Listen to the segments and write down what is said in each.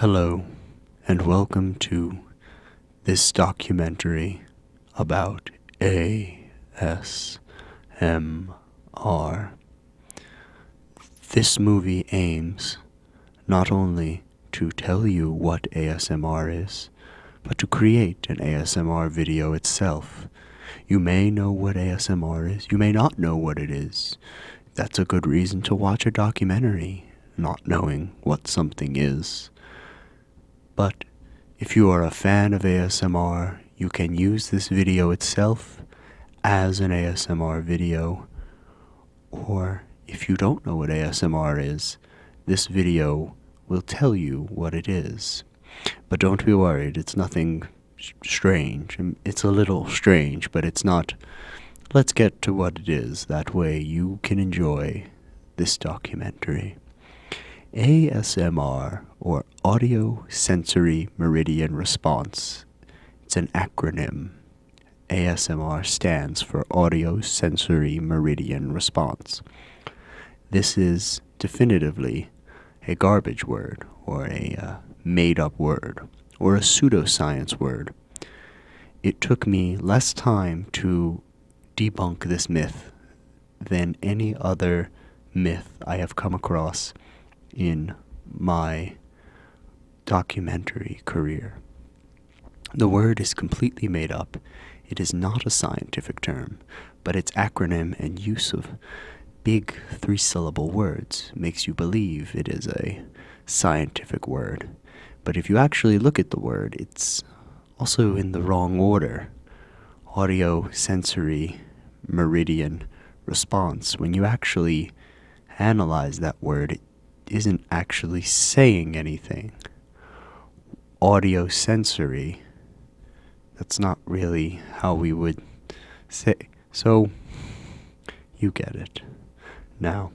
Hello, and welcome to this documentary about ASMR. This movie aims not only to tell you what ASMR is, but to create an ASMR video itself. You may know what ASMR is, you may not know what it is. That's a good reason to watch a documentary, not knowing what something is. But if you are a fan of ASMR, you can use this video itself as an ASMR video. Or if you don't know what ASMR is, this video will tell you what it is. But don't be worried, it's nothing strange. It's a little strange, but it's not. Let's get to what it is. That way you can enjoy this documentary. ASMR, or Audio Sensory Meridian Response, it's an acronym. ASMR stands for Audio Sensory Meridian Response. This is definitively a garbage word, or a uh, made up word, or a pseudoscience word. It took me less time to debunk this myth than any other myth I have come across in my documentary career. The word is completely made up. It is not a scientific term, but its acronym and use of big three syllable words makes you believe it is a scientific word. But if you actually look at the word, it's also in the wrong order. Audio sensory meridian response. When you actually analyze that word, it isn't actually saying anything. Audio sensory, that's not really how we would say. So, you get it. Now,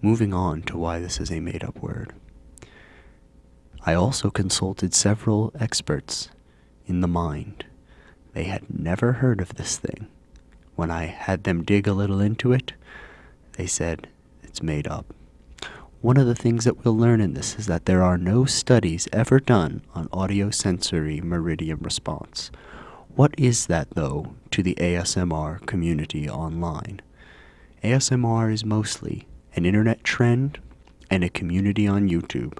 moving on to why this is a made up word. I also consulted several experts in the mind. They had never heard of this thing. When I had them dig a little into it, they said, it's made up. One of the things that we'll learn in this is that there are no studies ever done on audiosensory meridian response. What is that, though, to the ASMR community online? ASMR is mostly an internet trend and a community on YouTube.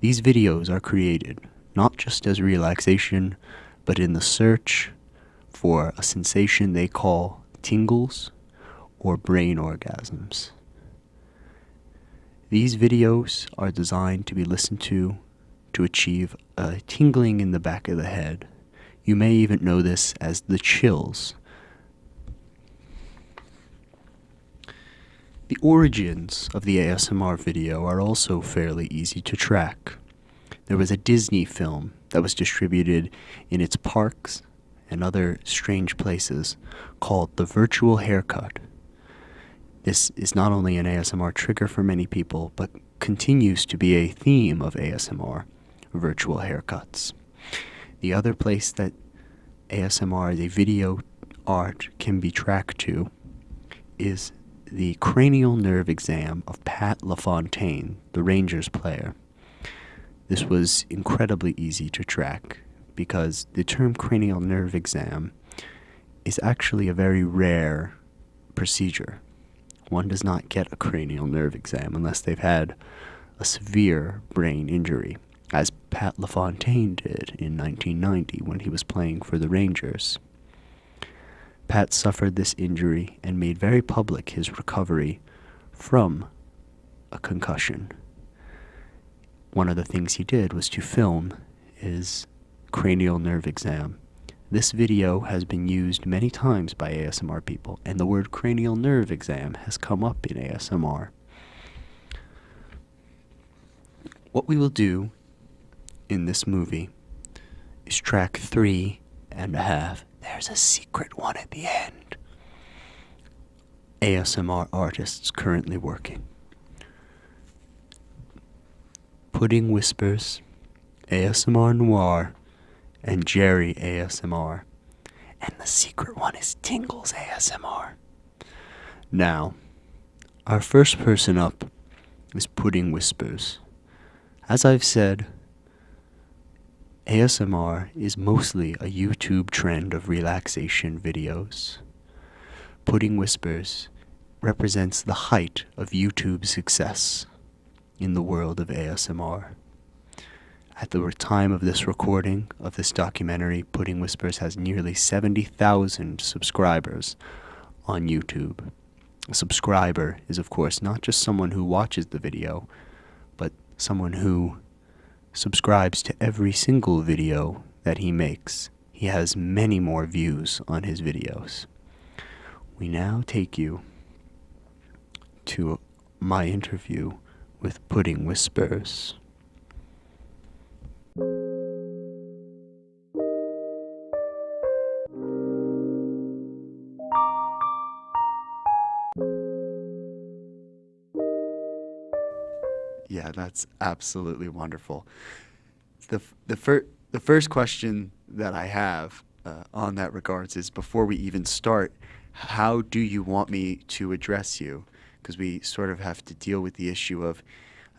These videos are created not just as relaxation, but in the search for a sensation they call tingles or brain orgasms. These videos are designed to be listened to to achieve a tingling in the back of the head. You may even know this as the chills. The origins of the ASMR video are also fairly easy to track. There was a Disney film that was distributed in its parks and other strange places called The Virtual Haircut. This is not only an ASMR trigger for many people, but continues to be a theme of ASMR virtual haircuts. The other place that ASMR as a video art can be tracked to is the cranial nerve exam of Pat LaFontaine, the Rangers player. This was incredibly easy to track because the term cranial nerve exam is actually a very rare procedure one does not get a cranial nerve exam unless they've had a severe brain injury, as Pat LaFontaine did in 1990 when he was playing for the Rangers. Pat suffered this injury and made very public his recovery from a concussion. One of the things he did was to film his cranial nerve exam this video has been used many times by ASMR people, and the word cranial nerve exam has come up in ASMR. What we will do in this movie is track three and a half. There's a secret one at the end. ASMR artists currently working. Pudding Whispers, ASMR Noir, and Jerry ASMR. And the secret one is Tingles ASMR. Now, our first person up is Pudding Whispers. As I've said, ASMR is mostly a YouTube trend of relaxation videos. Pudding Whispers represents the height of YouTube success in the world of ASMR. At the time of this recording of this documentary, Pudding Whispers has nearly 70,000 subscribers on YouTube. A subscriber is, of course, not just someone who watches the video, but someone who subscribes to every single video that he makes. He has many more views on his videos. We now take you to my interview with Pudding Whispers. Yeah, that's absolutely wonderful. The, the, fir- the first question that I have uh, on that regards is before we even start, how do you want me to address you? Because we sort of have to deal with the issue of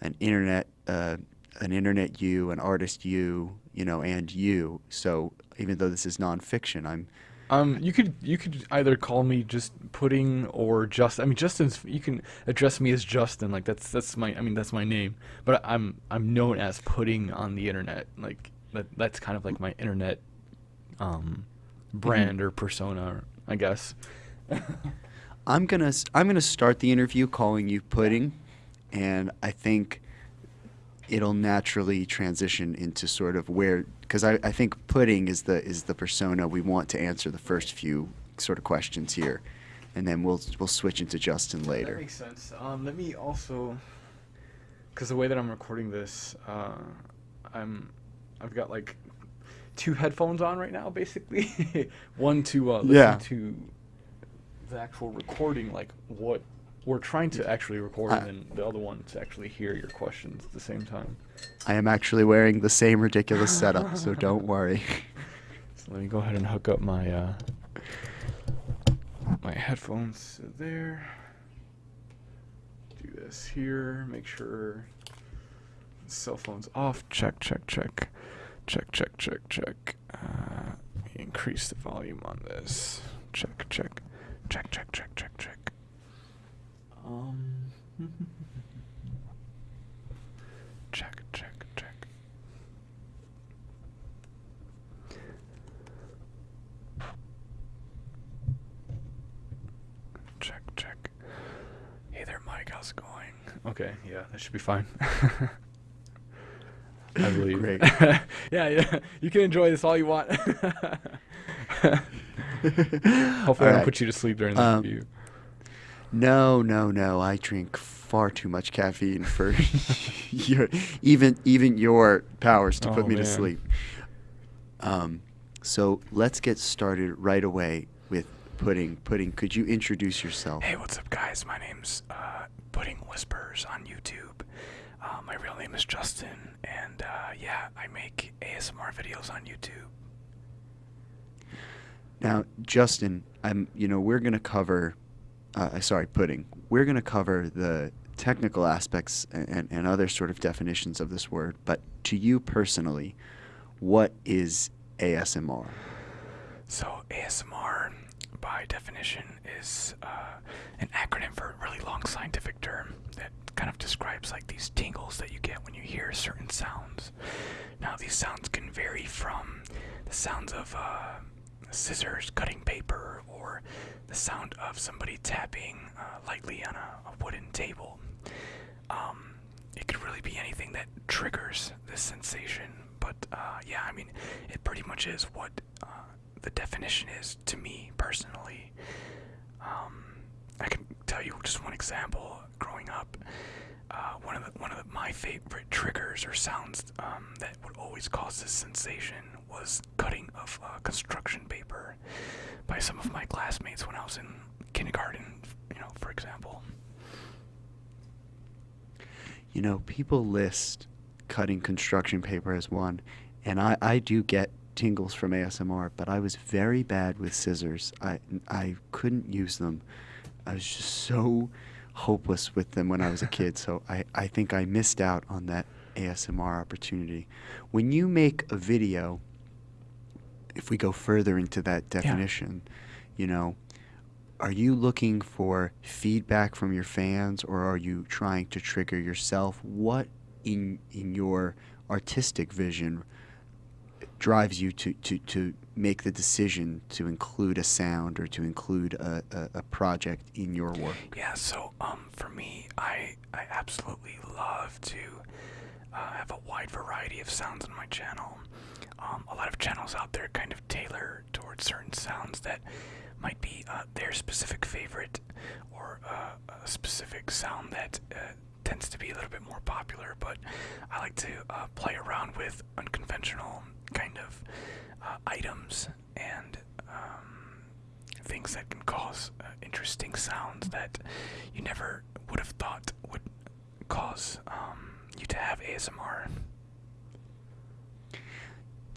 an internet, uh, an internet you, an artist you, you know, and you. So even though this is nonfiction, I'm Um, you could you could either call me just Pudding or just I mean Justin's you can address me as Justin. Like that's that's my I mean that's my name. But I'm I'm known as Pudding on the internet. Like that that's kind of like my internet um brand or persona I guess. I'm gonna I'm gonna start the interview calling you Pudding, and I think it'll naturally transition into sort of where because I, I think Pudding is the is the persona we want to answer the first few sort of questions here, and then we'll we'll switch into Justin that later. makes sense um let me also because the way that I'm recording this uh I'm I've got like two headphones on right now basically one to uh listen Yeah. to the actual recording like what we're trying to actually record I- and the other one to actually hear your questions at the same time. I am actually wearing the same ridiculous setup, so don't worry. so let me go ahead and hook up my uh my headphones there. Do this here make sure cell phone's off. Check check check. Check check check check. Uh, increase the volume on this. Check check. Check check check check check um check check check check check hey there mike how's it going okay yeah that should be fine I believe. Great. yeah, yeah. You can enjoy this all you want. Hopefully, I don't Alright. put you to sleep during the Um, interview. No, no, no. I drink far too much caffeine for your even even your powers to put Oh, me to sleep. Um, so let's get started right away with pudding. Pudding, could you introduce yourself? Hey, what's up, guys? My name's uh, Pudding Whispers on YouTube. Uh, my real name is Justin, and uh, yeah, I make ASMR videos on YouTube. Now, Justin, I'm. You know, we're gonna cover. Uh, sorry, pudding. We're gonna cover the technical aspects and, and, and other sort of definitions of this word. But to you personally, what is ASMR? So, ASMR, by definition, is uh, an acronym for a really long scientific term that kind of describes like these tingles that you get when you hear certain sounds. Now, these sounds can vary from the sounds of uh, scissors cutting paper or the sound of somebody tapping uh, lightly on a, a wooden table. Um, it could really be anything that triggers this sensation. But uh, yeah, I mean, it pretty much is what uh, the definition is to me personally. Um, I can tell you just one example. Growing up, uh, one of the, one of the, my favorite triggers or sounds um, that would always cause this sensation was cutting of uh, construction paper by some of my classmates when I was in kindergarten. You know, for example. You know, people list cutting construction paper as one, and I, I do get tingles from ASMR, but I was very bad with scissors. I, I couldn't use them. I was just so hopeless with them when I was a kid, so I, I think I missed out on that ASMR opportunity. When you make a video, if we go further into that definition, you know, are you looking for feedback from your fans or are you trying to trigger yourself? What in in your artistic vision drives you to, to, to make the decision to include a sound or to include a, a, a project in your work? Yeah, so um, for me, I I absolutely love to uh, have a wide variety of sounds on my channel. Um, a lot of channels out there kind of tailor towards certain sounds that might be uh, their specific favorite or uh, a specific sound that uh, tends to be a little bit more popular. But I like to uh, play around with unconventional kind of uh, items and um, things that can cause uh, interesting sounds that you never would have thought would cause um, you to have ASMR.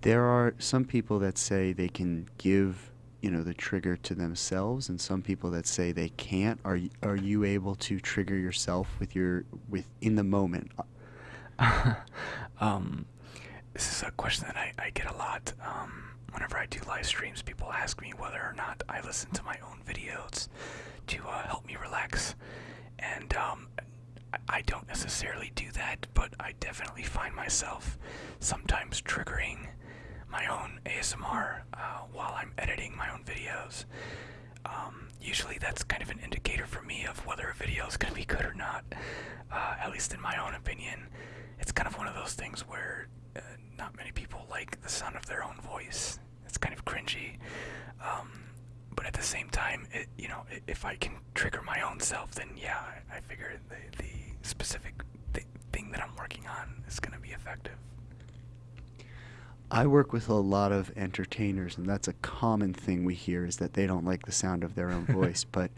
There are some people that say they can give, you know, the trigger to themselves, and some people that say they can't. Are y- are you able to trigger yourself with your with in the moment? um, this is a question that I, I get a lot. Um, whenever I do live streams, people ask me whether or not I listen to my own videos to uh, help me relax. And um, I, I don't necessarily do that, but I definitely find myself sometimes triggering my own ASMR uh, while I'm editing my own videos. Um, usually that's kind of an indicator for me of whether a video is going to be good or not, uh, at least in my own opinion. It's kind of one of those things where uh, not many people like the sound of their own voice. It's kind of cringy. Um, but at the same time, it, you know, if I can trigger my own self, then yeah, I, figure the, the specific th- thing that I'm working on is going to be effective. I work with a lot of entertainers, and that's a common thing we hear is that they don't like the sound of their own voice. But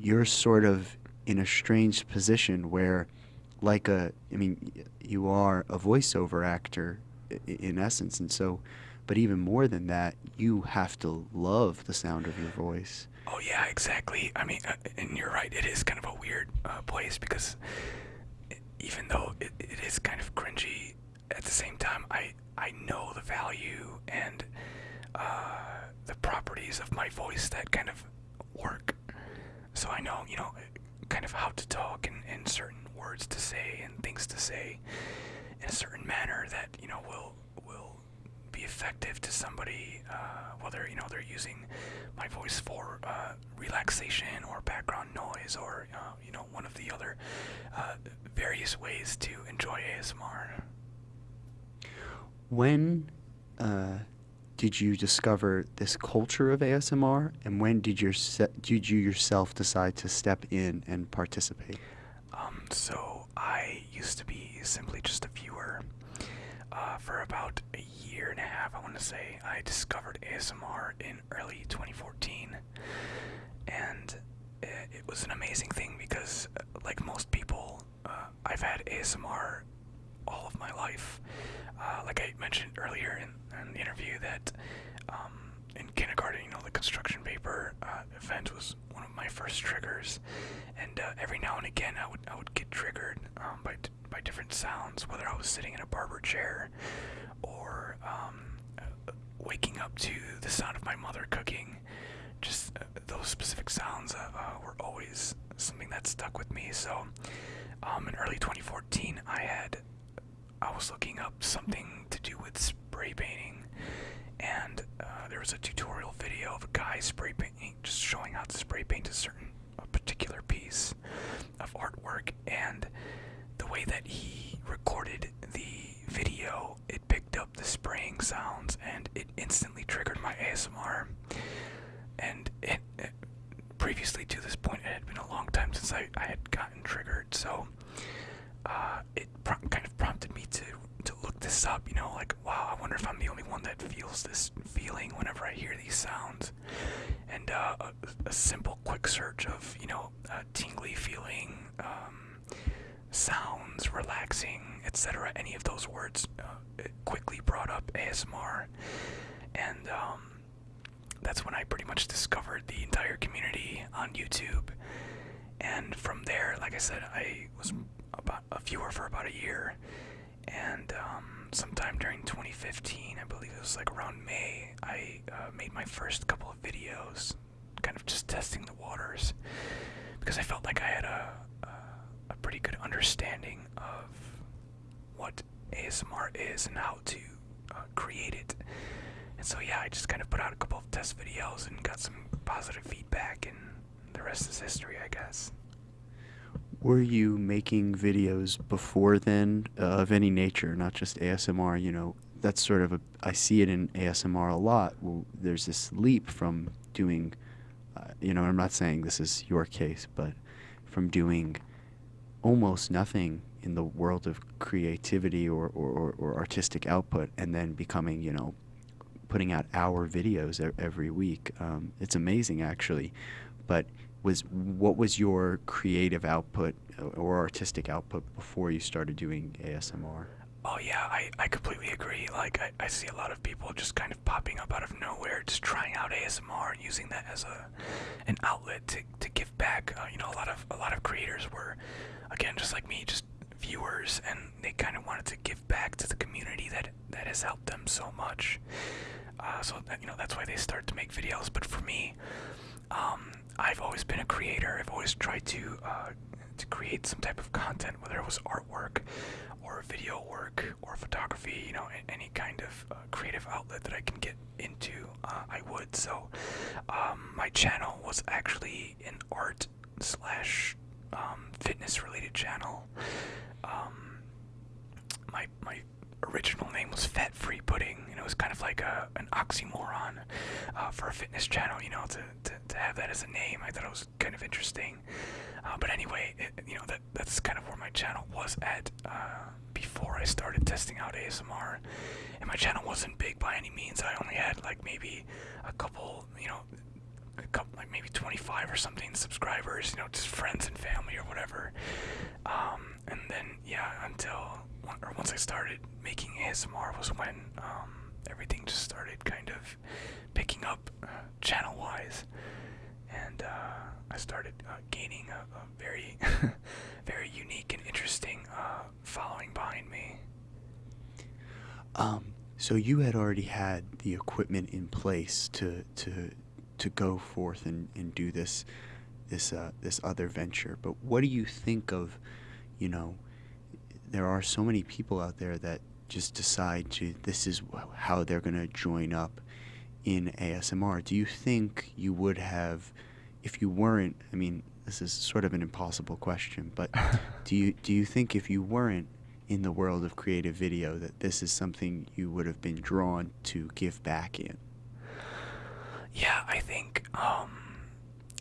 you're sort of in a strange position where, like a, I mean, you are a voiceover actor in essence, and so, but even more than that, you have to love the sound of your voice. Oh yeah, exactly. I mean, uh, and you're right. It is kind of a weird uh, place because even though it, it is kind of cringy, at the same time, I I know the value and uh, the properties of my voice that kind of work. So I know, you know, kind of how to talk and, and certain words to say and things to say in a certain manner that you know will will be effective to somebody, uh, whether you know they're using my voice for uh, relaxation or background noise or uh, you know one of the other uh, various ways to enjoy ASMR. When uh, did you discover this culture of ASMR, and when did your did you yourself decide to step in and participate? Um, so I used to be simply just a viewer. Uh, for about a year and a half, I want to say, I discovered ASMR in early 2014, and it, it was an amazing thing because, uh, like most people, uh, I've had ASMR all of my life. Uh, like I mentioned earlier in, in the interview, that um, in kindergarten, you know, the construction paper uh, event was one of my first triggers, and uh, every now and again, I would I would get triggered um, by by different sounds, whether I was sitting in a barber chair or um, uh, waking up to the sound of my mother cooking. Just uh, those specific sounds uh, uh, were always something that stuck with me. So, um, in early 2014, I had I was looking up something to do with spray painting, and uh, there was a tutorial video of a guy spray painting, just showing how to spray paint a certain, a particular piece of artwork, and the way that he recorded the video, it picked up the spraying sounds, and it instantly triggered my ASMR. And it, it previously to this point, it had been a long time since I, I had gotten triggered, so uh, it kind of prompted me to to look this up. You know, like wow, I wonder if I'm the only one that feels this feeling whenever I hear these sounds. And uh, a, a simple, quick search of you know tingly feeling, um, sounds, relaxing, etc. Any of those words uh, it quickly brought up ASMR, and um, that's when I pretty much discovered the entire community on YouTube. And from there, like I said, I was about a viewer for about a year, and um, sometime during 2015, I believe it was like around May, I uh, made my first couple of videos, kind of just testing the waters, because I felt like I had a a, a pretty good understanding of what ASMR is and how to uh, create it. And so yeah, I just kind of put out a couple of test videos and got some positive feedback, and the rest is history, I guess. Were you making videos before then uh, of any nature, not just ASMR? You know, that's sort of a, I see it in ASMR a lot. Well, there's this leap from doing, uh, you know, I'm not saying this is your case, but from doing almost nothing in the world of creativity or, or, or, artistic output and then becoming, you know, putting out hour videos every week. Um, it's amazing, actually. But was what was your creative output uh, or artistic output before you started doing ASMR? Oh yeah, I, I completely agree. Like I, I see a lot of people just kind of popping up out of nowhere, just trying out ASMR and using that as a an outlet to, to give back. Uh, you know, a lot of a lot of creators were, again, just like me, just viewers, and they kind of wanted to give back to the community that that has helped them so much. Uh, so that, you know that's why they start to make videos. But for me, um, I've always been a creator. I've always tried to uh, to create some type of content, whether it was artwork or video work or photography. You know, any kind of uh, creative outlet that I can get into, uh, I would. So, um, my channel was actually an art slash um, fitness related channel. Um, my my original name was Fat Free Pudding, and it was kind of like a an oxymoron uh, for a fitness channel. You know, to, to to have that as a name, I thought it was kind of interesting. Uh, but anyway, it, you know that that's kind of where my channel was at uh, before I started testing out ASMR. And my channel wasn't big by any means. I only had like maybe a couple, you know, a couple, like maybe 25 or something subscribers, you know, just friends and family or whatever. Um, and then, yeah, until, or once I started making ASMR was when um, everything just started kind of picking up uh, channel wise. And uh, I started uh, gaining a, a very, very unique and interesting uh, following behind me. Um, so you had already had the equipment in place to to to go forth and, and do this this uh, this other venture. But what do you think of, you know, there are so many people out there that just decide to this is how they're going to join up in ASMR. Do you think you would have, if you weren't? I mean, this is sort of an impossible question, but do you do you think if you weren't in the world of creative video that this is something you would have been drawn to give back in? Yeah, I think, um,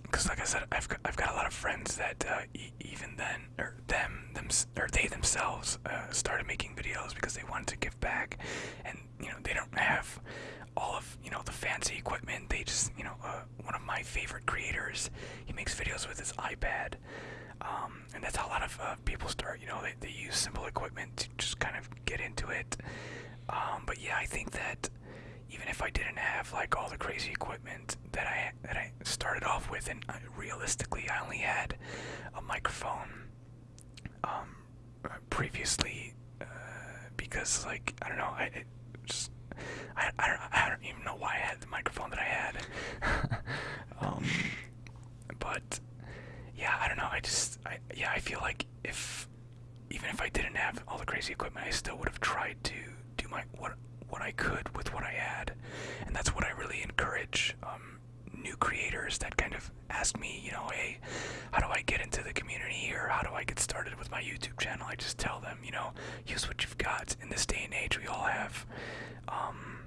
because like I said, I've got, I've got a lot of friends that uh, e- even then, or them, them, or they themselves uh, started making videos because they wanted to give back, and you know they don't have all of you know the fancy equipment. They just you know uh, one of my favorite creators, he makes videos with his iPad, um, and that's how a lot of uh, people start. You know, they they use simple equipment to just kind of get into it. Um, but yeah, I think that even if I didn't have like all the crazy equipment that I that I started off with, and I, realistically, I only had a microphone um, previously uh, because like I don't know, I it just I, I don't I don't even know why I had the microphone that I had. um, but yeah, I don't know. I just I yeah I feel like if even if I didn't have all the crazy equipment, I still would have tried to do my what what I could with what I had, and that's what I really encourage um, new creators that kind of ask me, you know, hey, how do I get into the community or how do I get started with my YouTube channel? I just tell them, you know, use what you've got. In this day and age, we all have, um,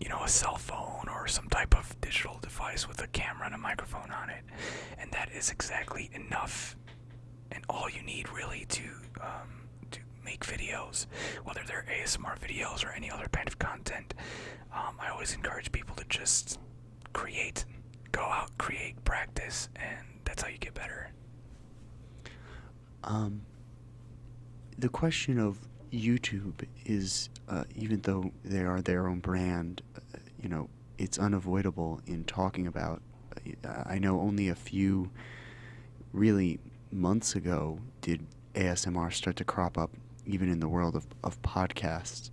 you know, a cell phone or some type of digital device with a camera and a microphone on it, and that is exactly enough and all you need really to um, make videos, whether they're ASMR videos or any other kind of content. Um, I always encourage people to just create, go out, create, practice, and that's how you get better. Um, the question of YouTube is, uh, even though they are their own brand, uh, you know, it's unavoidable in talking about. Uh, I know only a few, really, months ago did ASMR start to crop up even in the world of, of podcasts,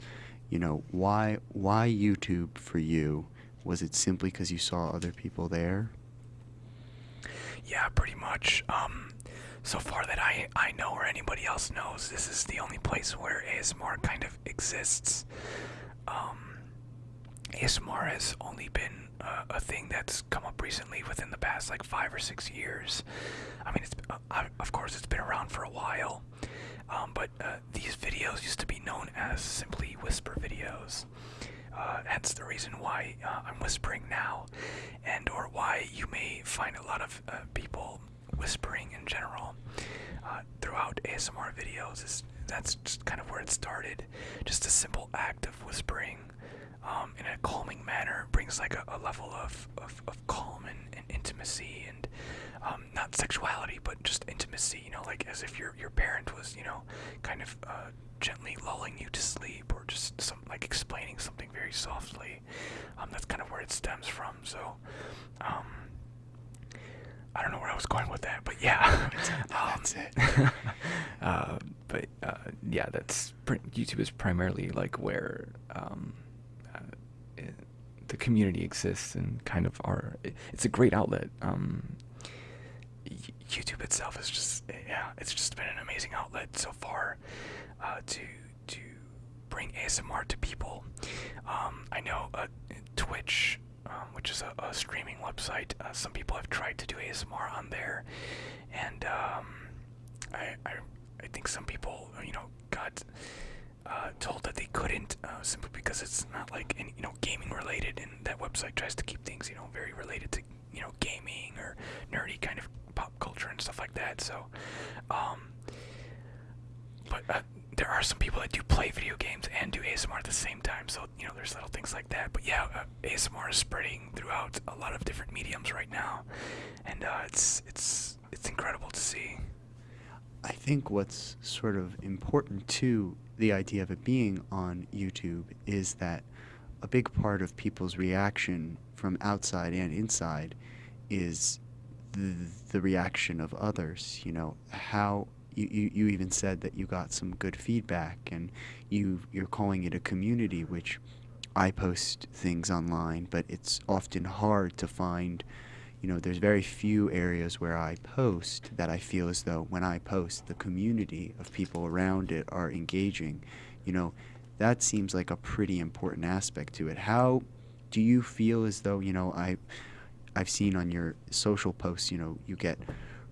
you know, why why YouTube for you? Was it simply because you saw other people there? Yeah, pretty much. Um, so far that I, I know or anybody else knows, this is the only place where ASMR kind of exists. Um, ASMR has only been uh, a thing that's come up recently within the past like five or six years. I mean, it's uh, of course it's been around for a while, um, but uh, these videos used to be known as simply whisper videos. Uh, hence the reason why uh, I'm whispering now, and or why you may find a lot of uh, people whispering in general uh, throughout ASMR videos. Is that's just kind of where it started. Just a simple act of whispering um, in a calming manner brings like a, a level of, of, of calm and, and intimacy and um, not sexuality, but just intimacy. You know, like as if your your parent was, you know, kind of uh, gently lulling you to sleep, or just some like explaining something very softly. Um, that's kind of where it stems from. So, um, I don't know where I was going with that, but yeah, that's it. uh, but uh, yeah, that's YouTube is primarily like where um, the community exists and kind of are. It's a great outlet. Um, YouTube itself is just yeah, it's just been an amazing outlet so far uh, to to bring ASMR to people. Um, I know uh, Twitch, um, which is a, a streaming website, uh, some people have tried to do ASMR on there, and um, I, I I think some people you know got. Uh, told that they couldn't uh, simply because it's not like any, you know gaming related, and that website tries to keep things you know very related to you know gaming or nerdy kind of pop culture and stuff like that. So, um, but uh, there are some people that do play video games and do ASMR at the same time. So you know, there's little things like that. But yeah, uh, ASMR is spreading throughout a lot of different mediums right now, and uh, it's it's it's incredible to see. I think what's sort of important to the idea of it being on YouTube is that a big part of people's reaction from outside and inside is the, the reaction of others. You know, how you, you, you even said that you got some good feedback and you you're calling it a community, which I post things online, but it's often hard to find. You know, there's very few areas where I post that I feel as though when I post, the community of people around it are engaging. You know, that seems like a pretty important aspect to it. How do you feel as though you know I? I've seen on your social posts, you know, you get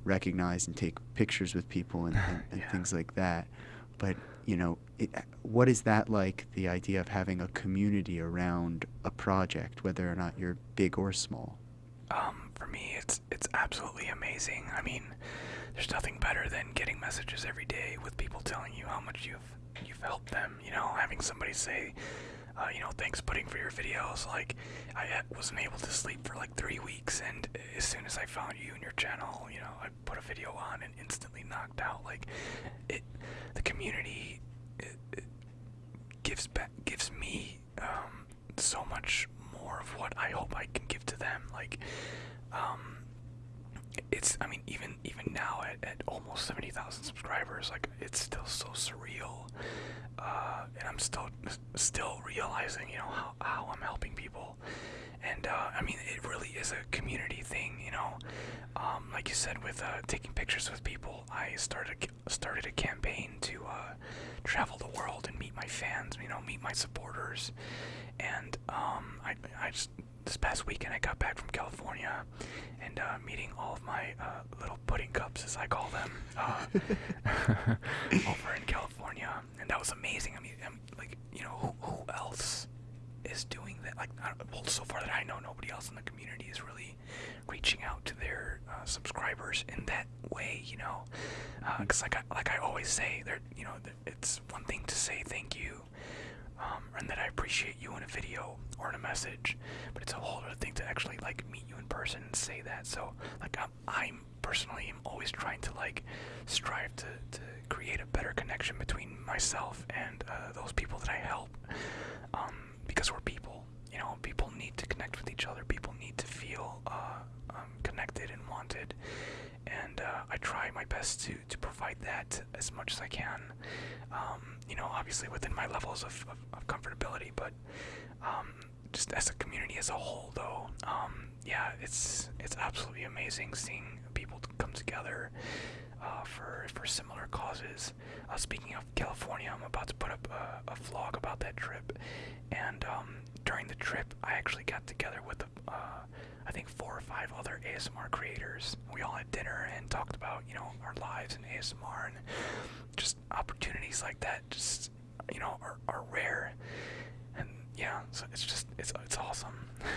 recognized and take pictures with people and, and, and yeah. things like that. But you know, it, what is that like? The idea of having a community around a project, whether or not you're big or small. Um, me, it's it's absolutely amazing. I mean, there's nothing better than getting messages every day with people telling you how much you've you've helped them. You know, having somebody say, uh, you know, thanks pudding for your videos. Like, I wasn't able to sleep for like three weeks, and as soon as I found you and your channel, you know, I put a video on and instantly knocked out. Like, it, the community it, it gives back, gives me um, so much more of what I hope I can give to them. Like, um, it's, I mean, even even now at, at almost seventy thousand subscribers, like, it's still so surreal uh, and I'm still still realizing, you know, how, how I'm helping people. And uh, I mean, it really is a community thing, you know. Um, like you said, with uh, taking pictures with people, I started started a campaign to uh, travel the world and meet my fans, you know, meet my supporters. And um, I, I just this past weekend I got back from California and uh, meeting all of my uh, little pudding cups, as I call them, uh, over in California, and that was amazing. I mean, I'm, like you know, who, who else is doing that? Like, well, so far that I know, nobody else in the community is really reaching out to their uh, subscribers in that way. You know, because uh, like I, like I always say, you know, it's one thing to say thank you um, and that I appreciate you in a video or in a message. But it's a whole other thing to actually like meet you in person and say that. So like I'm, I'm personally am always trying to like strive to, to create a better connection between myself and uh, those people that I help. Um, because we're people, know, people need to connect with each other. People need to feel uh, um, connected and wanted. And uh, I try my best to, to provide that as much as I can. Um, you know, obviously within my levels of, of, of comfortability, but um, just as a community as a whole, though, um, yeah, it's it's absolutely amazing seeing people come together uh, for for similar causes. Uh, speaking of California, I'm about to put up a, a vlog about that trip, and um, during the trip, I actually got together with uh, I think four or five other ASMR creators. We all had dinner and talked about you know our lives in ASMR and just opportunities like that. Just you know are, are rare, and yeah, so it's just it's it's awesome.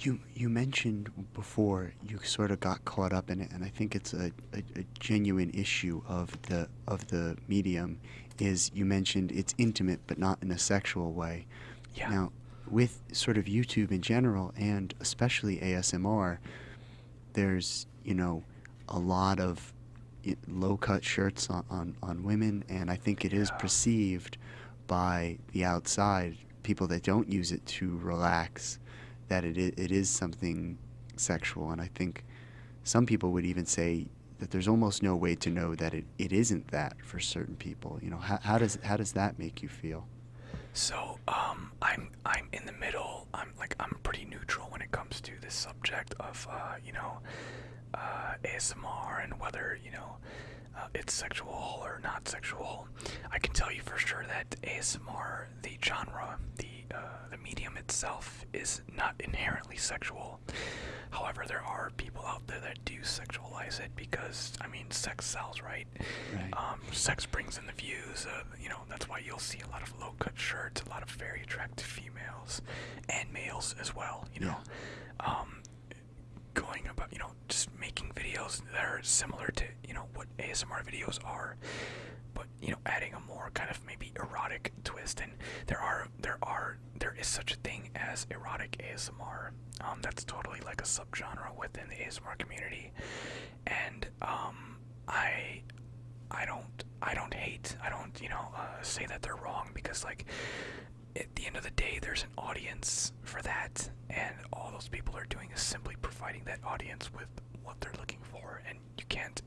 You you mentioned before you sort of got caught up in it, and I think it's a, a, a, genuine issue of the of the medium. Is you mentioned it's intimate, but not in a sexual way. Yeah. Now, with sort of YouTube in general, and especially ASMR, there's you know a lot of low cut shirts on, on, on women, and I think it is perceived by the outside people that don't use it to relax that it it is something sexual, and I think some people would even say that there's almost no way to know that it, it isn't that for certain people. You know, how, how does how does that make you feel? So, um, I'm I'm in the middle. I'm like I'm pretty neutral when it comes to this subject of uh, you know, uh, ASMR and whether you know uh, it's sexual or not sexual. I can tell you for sure that ASMR, the genre, the uh, the medium itself, is not inherently sexual. However, there are people out there that do sexualize it because I mean, sex sells, right? Right. Um, sex brings in the views. Uh, you know, that's why you'll see a lot of low-cut shirts, a lot of very attractive females and males as well. You know, um, going about you know just making videos that are similar to you know what ASMR videos are, but you know adding a more kind of maybe erotic twist. And there are there are there is such a thing as erotic ASMR. Um, that's totally like a subgenre within the ASMR community, and um, I I don't I don't hate I don't you know uh, say that they're wrong because like at the end of the day there's an audience for that and all those people are doing is simply providing that audience with what they're looking for and you can't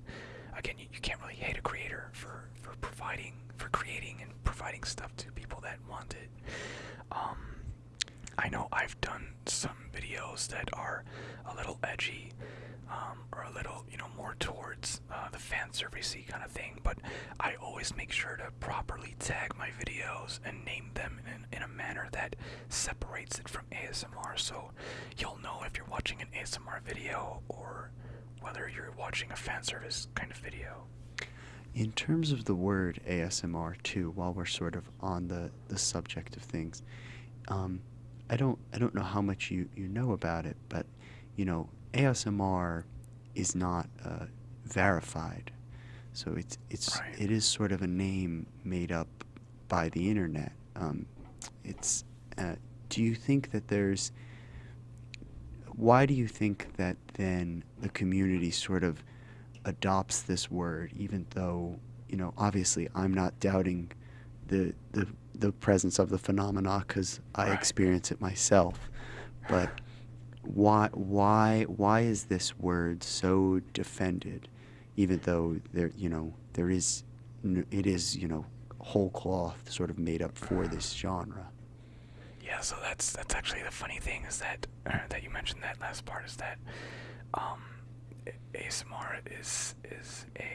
again you, you can't really hate a creator for for providing for creating and providing stuff to people that want it. Um I know I've done some videos that are a little edgy, um, or a little, you know, more towards uh, the fan servicey kind of thing. But I always make sure to properly tag my videos and name them in, in a manner that separates it from ASMR, so you'll know if you're watching an ASMR video or whether you're watching a fan service kind of video. In terms of the word ASMR too, while we're sort of on the, the subject of things, um, I don't I don't know how much you, you know about it, but you know ASMR is not uh, verified, so it's it's Right. it is sort of a name made up by the internet. Um, it's uh, do you think that there's why do you think that then the community sort of adopts this word, even though you know obviously I'm not doubting the the the presence of the phenomena because I Right. experience it myself, but why why why is this word so defended, even though there you know there is, it is, you know whole cloth sort of made up for this genre. Yeah, so that's that's actually the funny thing is that that you mentioned that last part is that um, ASMR is is a uh,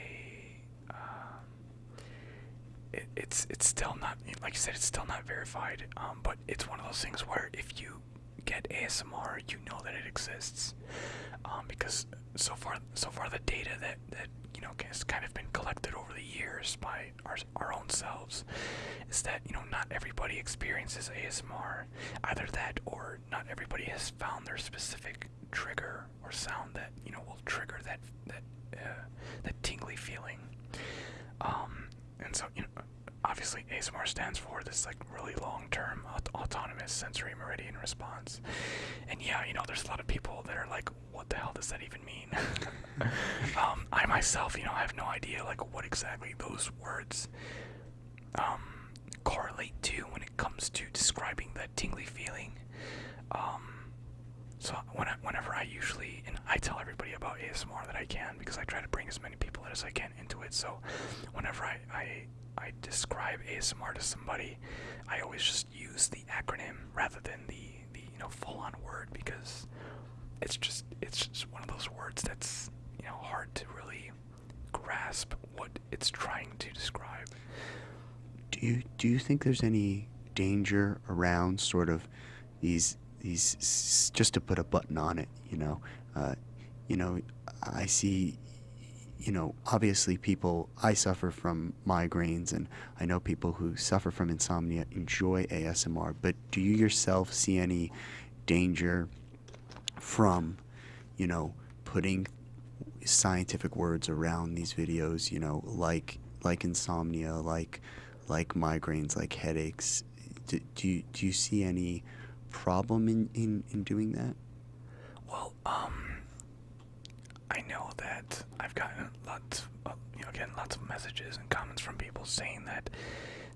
it, it's it's still not like you said it's still not verified, um, but it's one of those things where if you get ASMR, you know that it exists, um, because so far so far the data that that you know has kind of been collected over the years by our our own selves is that you know not everybody experiences ASMR, either that or not everybody has found their specific trigger or sound that you know will trigger that that uh, that tingly feeling. Um, and so you know, obviously ASMR stands for this like really long-term aut- autonomous sensory meridian response. And yeah, you know, there's a lot of people that are like, what the hell does that even mean? um, I myself, you know, I have no idea like what exactly those words um, correlate to when it comes to describing that tingly feeling. Um, so when I, whenever I usually and I tell everybody about ASMR that I can because I try to bring as many people as I can into it. So whenever I I, I describe ASMR to somebody, I always just use the acronym rather than the the you know full on word because it's just it's just one of those words that's you know hard to really grasp what it's trying to describe. Do you do you think there's any danger around sort of these these just to put a button on it? You know, uh, you know, I see. You know, obviously, people. I suffer from migraines, and I know people who suffer from insomnia enjoy ASMR. But do you yourself see any danger from, you know, putting scientific words around these videos? You know, like like insomnia, like like migraines, like headaches. Do, do you do you see any problem in, in, in doing that? Well, um, I know that I've gotten lots, of, you know, again, lots of messages and comments from people saying that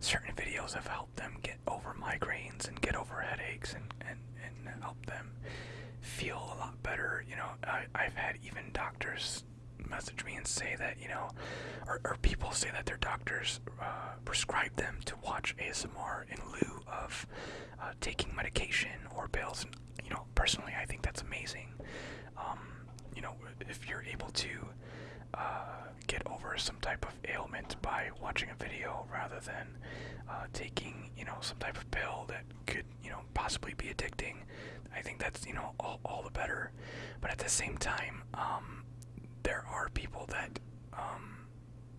certain videos have helped them get over migraines and get over headaches and, and, and help them feel a lot better. You know, I, I've had even doctors message me and say that, you know, or, or people say that their doctors uh, prescribe them to watch ASMR in lieu of uh, taking medication or pills. And, you know, personally, I think that's amazing. Um, you know, if you're able to uh, get over some type of ailment by watching a video rather than uh, taking, you know, some type of pill that could, you know, possibly be addicting, I think that's, you know, all, all the better. But at the same time, um, there are people that, um,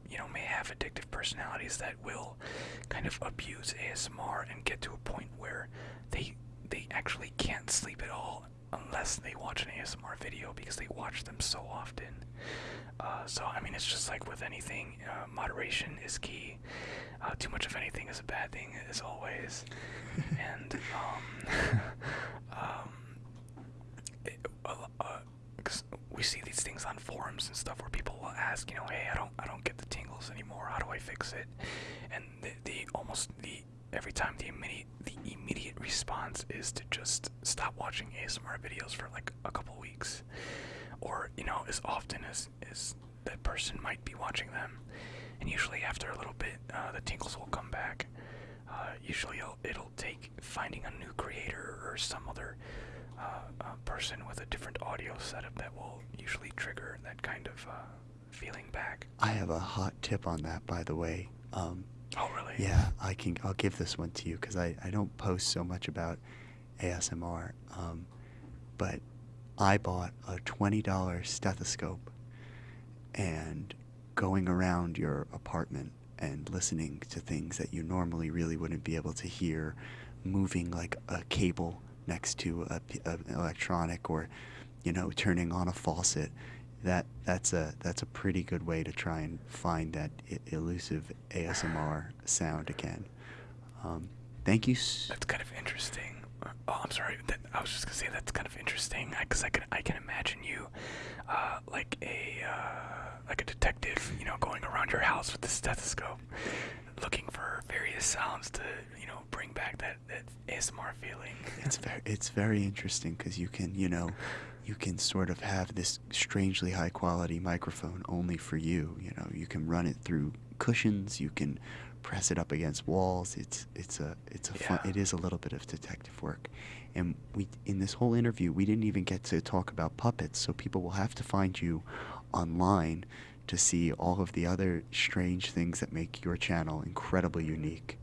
you know, may have addictive personalities that will kind of abuse ASMR and get to a point where they they actually can't sleep at all unless they watch an ASMR video because they watch them so often. Uh, so I mean, it's just like with anything, uh, moderation is key. Uh, too much of anything is a bad thing, as always. and um, um, it, uh, uh, we see these things on forums and stuff where people will ask, you know, hey, I don't, I don't get the tingles anymore. How do I fix it? And the, the almost the every time the immediate the immediate response is to just stop watching ASMR videos for like a couple weeks, or you know, as often as as that person might be watching them. And usually after a little bit, uh, the tingles will come back. Uh, usually it'll, it'll take finding a new creator or some other uh, uh, person with a different audio setup that will usually trigger that kind of uh, feeling back. I have a hot tip on that, by the way. Um, Oh, really? yeah, I can. I'll give this one to you because I, I don't post so much about ASMR. Um, but I bought a twenty dollar stethoscope, and going around your apartment and listening to things that you normally really wouldn't be able to hear, moving like a cable next to a, a- an electronic or, you know, turning on a faucet. That that's a that's a pretty good way to try and find that elusive ASMR sound again. Um, thank you. That's kind of interesting. Oh, I'm sorry. That, I was just gonna say that's kind of interesting because I, can I can imagine you, uh, like a uh, like a detective, you know, going around your house with the stethoscope, looking for various sounds to you know bring back that that ASMR feeling. it's very it's very interesting because you can you know you can sort of have this strangely high quality microphone only for you you know you can run it through cushions you can press it up against walls it's it's a it's a fun it is a little bit of detective work and we in this whole interview we didn't even get to talk about puppets so people will have to find you online to see all of the other strange things that make your channel incredibly unique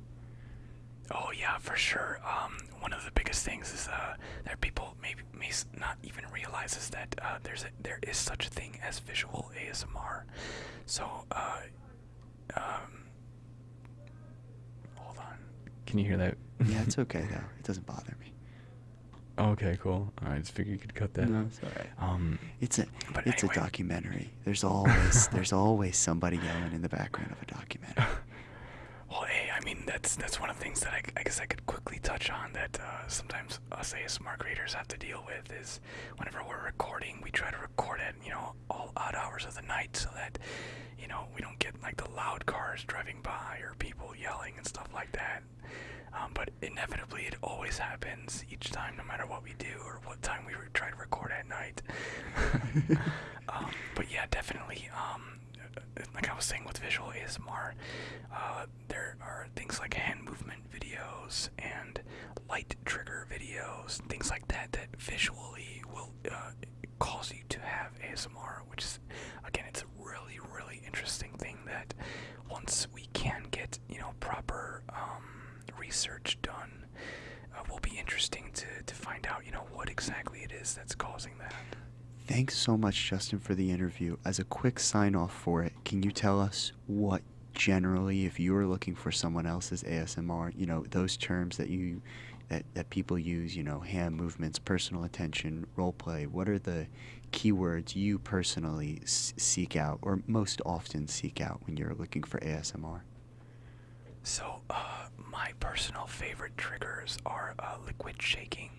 Oh yeah, for sure. Um, one of the biggest things is uh, that people maybe may not even realize is that uh, there's a, there is such a thing as visual ASMR. So, uh, um. Can you hear that? yeah it's okay though it doesn't bother me okay, cool. I just figured you could cut that. no it's all right Um, It's a it's anyway. a documentary. There's always there's always somebody yelling in the background of a documentary. Well, hey, I mean that's that's one of the things that I, I guess I could quickly touch on that uh, sometimes us ASMR creators have to deal with is whenever we're recording, we try to record at you know all odd hours of the night so that you know we don't get like the loud cars driving by or people yelling and stuff like that. Um, but inevitably, it always happens each time, no matter what we do or what time we try to record at night. um, but yeah, definitely. Um, like I was saying with visual ASMR, uh, there are things like hand movement videos and light trigger videos, things like that, that visually will uh, cause you to have ASMR, which is, again, it's a really, really interesting thing that once we can get, you know, proper um, research done, uh, will be interesting to, to find out, you know, what exactly it is that's causing that. Thanks so much, Justin, for the interview. As a quick sign off for it, can you tell us what generally, if you are looking for someone else's ASMR, you know, those terms that you that, that people use, you know, hand movements, personal attention, role play, what are the keywords you personally seek out or most often seek out when you're looking for ASMR? So, uh, my personal favorite triggers are uh, liquid shaking.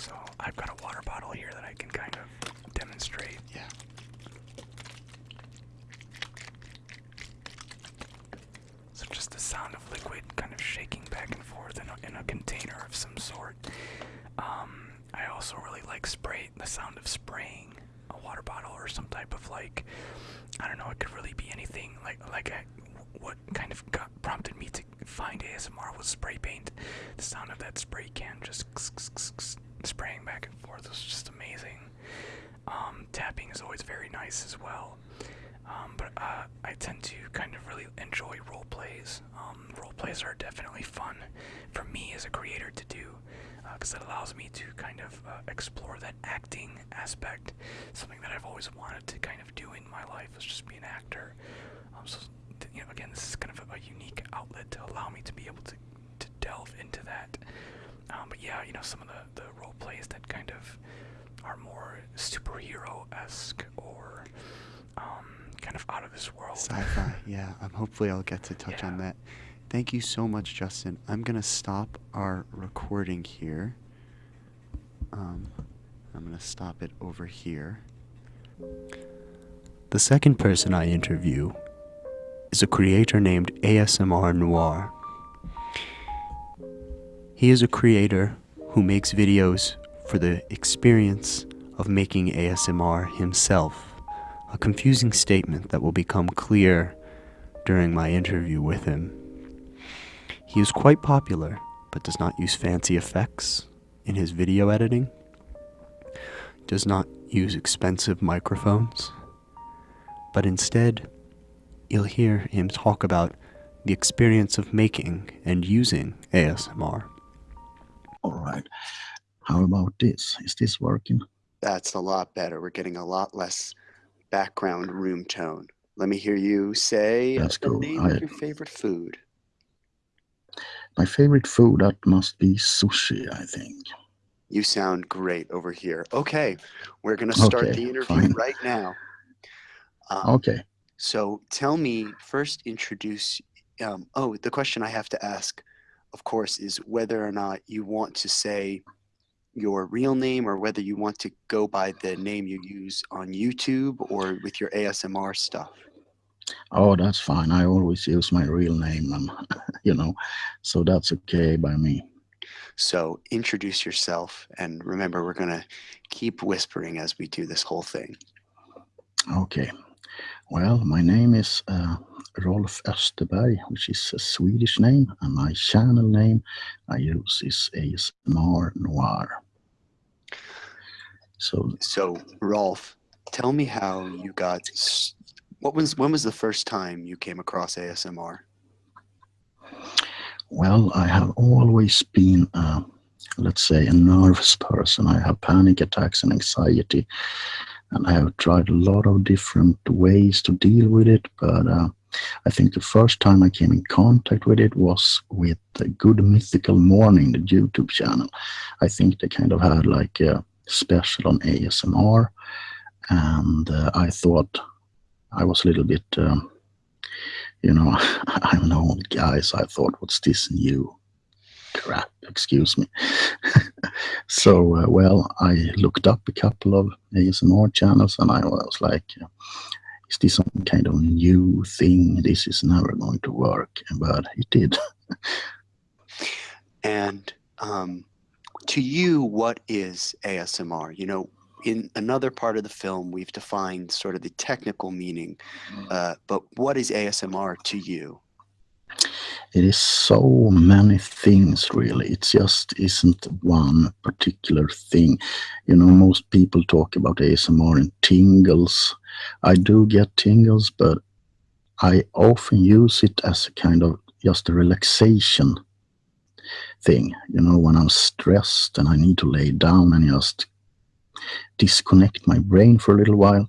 So, I've got a water bottle here that I can kind of demonstrate. Yeah. So, just the sound of liquid kind of shaking back and forth in a, in a container of some sort. Um, I also really like spray the sound of spraying a water bottle or some type of like I don't know. It could really be anything. Like like I, what kind of got, prompted me to find ASMR was spray paint. The sound of that spray can just spraying back and forth was just amazing. Um, tapping is always very nice as well. Um, but uh, I tend to kind of really enjoy role plays. Um, role plays are definitely fun for me as a creator to do because uh, it allows me to kind of uh, explore that acting aspect, something that I've always wanted to kind of do in my life is just be an actor. Um, so, you know, again, this is kind of a, a, unique outlet to allow me to be able to, to delve into that. Um, but yeah, you know, some of the, the role plays that kind of are more superhero-esque or um, kind of out of this world. Sci-fi, yeah. Um, hopefully I'll get to touch yeah. on that. Thank you so much, Justin. I'm going to stop our recording here. Um, I'm going to stop it over here. The second person I interview is a creator named ASMR Noir. He is a creator who makes videos for the experience of making ASMR himself, a confusing statement that will become clear during my interview with him. He is quite popular, but does not use fancy effects in his video editing, does not use expensive microphones, but instead, you'll hear him talk about the experience of making and using ASMR. All right. How about this? Is this working? That's a lot better. We're getting a lot less background room tone. Let me hear you say That's the cool. name I, of your favorite food. My favorite food, that must be sushi, I think. You sound great over here. Okay, we're going to start okay, the interview fine. right now. Um, okay. So tell me, first introduce, um, oh, the question I have to ask, of course, is whether or not you want to say your real name or whether you want to go by the name you use on YouTube or with your ASMR stuff. Oh, that's fine. I always use my real name, and you know, so that's okay by me. So introduce yourself, and remember, we're gonna keep whispering as we do this whole thing. Okay. Well, my name is uh, Rolf Österberg, which is a Swedish name, and my channel name I use is ASMR Noir. So, so Rolf, tell me how you got what was when was the first time you came across ASMR? Well, I have always been, uh, let's say, a nervous person. I have panic attacks and anxiety, and I have tried a lot of different ways to deal with it. But uh, I think the first time I came in contact with it was with the Good Mythical Morning, the YouTube channel. I think they kind of had like a special on ASMR, and uh, I thought I was a little bit, um, you know, I'm an old guy, so I thought, what's this new crap? Excuse me. so, uh, well, I looked up a couple of ASMR channels and I was like, is this some kind of new thing? This is never going to work. But it did. and um, to you, what is ASMR? You know, in another part of the film, we've defined sort of the technical meaning, uh, but what is ASMR to you? It is so many things, really. It just isn't one particular thing. You know, most people talk about ASMR and tingles. I do get tingles, but I often use it as a kind of just a relaxation thing. You know, when I'm stressed and I need to lay down and just disconnect my brain for a little while.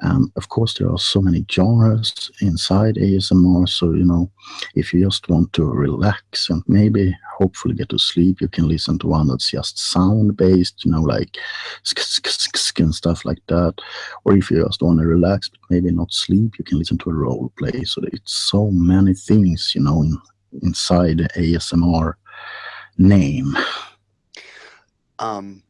And of course, there are so many genres inside ASMR. So, you know, if you just want to relax and maybe hopefully get to sleep, you can listen to one that's just sound based, you know, like and stuff like that. Or if you just want to relax, but maybe not sleep, you can listen to a role play. So it's so many things, you know, in, inside the ASMR name. Um,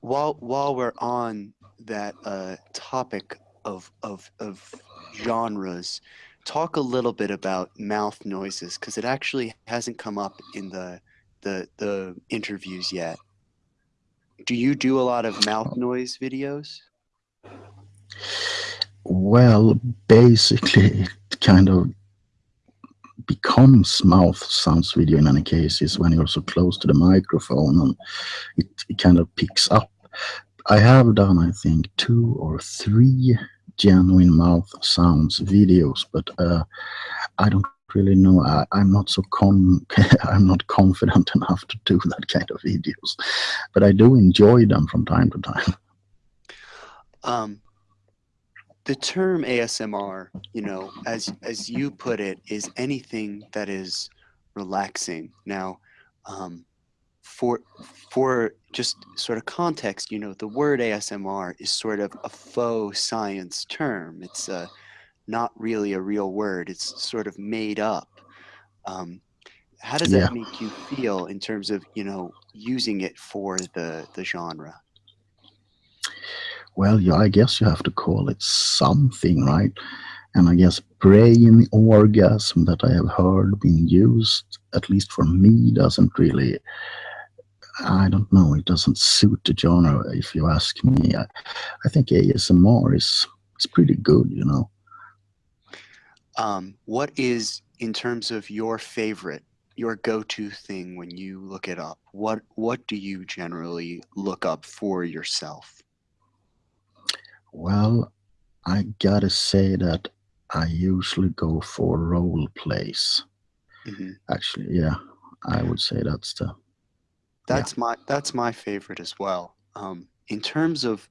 while while we're on that uh, topic of, of of genres, talk a little bit about mouth noises because it actually hasn't come up in the the the interviews yet. Do you do a lot of mouth oh. noise videos? Well, basically, it kind of becomes mouth sounds video in any cases when you're so close to the microphone and it, it kind of picks up. I have done, I think, two or three genuine mouth sounds videos, but uh, I don't really know. I, am not so con. I'm not confident enough to do that kind of videos, but I do enjoy them from time to time. Um, the term ASMR, you know, as as you put it, is anything that is relaxing. Now, um, for for just sort of context, you know, the word ASMR is sort of a faux science term. It's uh, not really a real word. It's sort of made up. Um, how does that make you feel in terms of you know using it for the the genre? well, yeah, I guess you have to call it something, right? And I guess brain orgasm that I have heard being used, at least for me, doesn't really, I don't know, it doesn't suit the genre, if you ask me. I, I think ASMR is, is pretty good, you know. Um, what is, in terms of your favorite, your go-to thing when you look it up? What what do you generally look up for yourself? Well, I gotta say that I usually go for role plays. Mm-hmm. Actually, yeah, I would say that's the. That's yeah. my that's my favorite as well. Um, in terms of,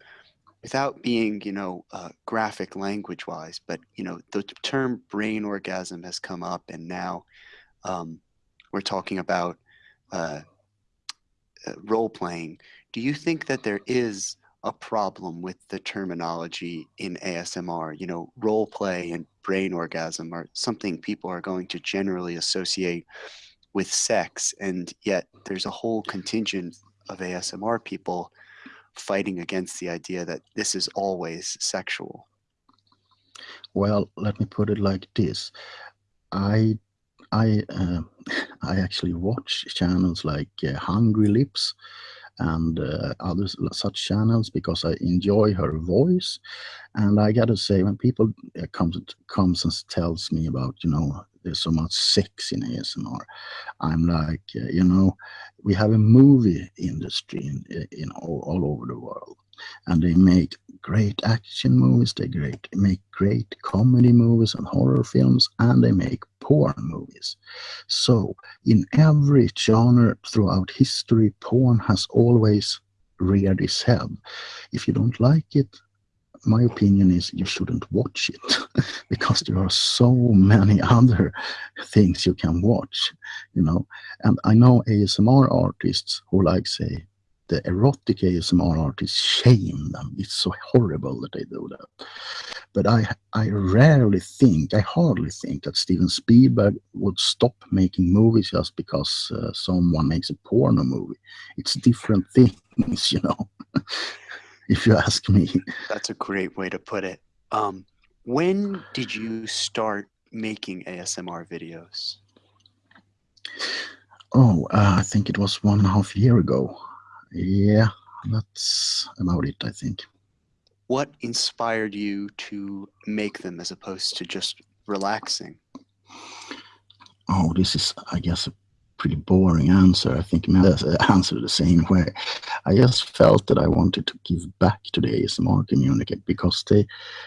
without being you know uh, graphic language wise, but you know the term brain orgasm has come up, and now um, we're talking about uh, uh, role playing. Do you think that there is a problem with the terminology in ASMR. You know, role play and brain orgasm are something people are going to generally associate with sex, and yet there's a whole contingent of ASMR people fighting against the idea that this is always sexual. Well, let me put it like this. I I uh, I actually watch channels like uh, Hungry Lips and uh, other such channels because I enjoy her voice. And I got to say, when people uh, comes comes and tells me about, you know, there's so much sex in ASMR, I'm like, uh, you know, we have a movie industry in, in all, all over the world and they make great action movies they great make great comedy movies and horror films and they make porn movies. So in every genre throughout history porn has always reared its head if you don't like it my opinion is you shouldn't watch it because there are so many other things you can watch you know? And i know asmr artists who like say the erotic ASMR artists shame them. It's so horrible that they do that. But I, I rarely think, I hardly think that Steven Spielberg would stop making movies just because uh, someone makes a porno movie. It's different things, you know, if you ask me. That's a great way to put it. Um, when did you start making ASMR videos? Oh, uh, I think it was one and a half year ago. Yeah, that's about it, I think. What inspired you to make them as opposed to just relaxing? Oh, this is, I guess, a pretty boring answer. I think Mel answer the same way. I just felt that I wanted to give back to the ASMR community because they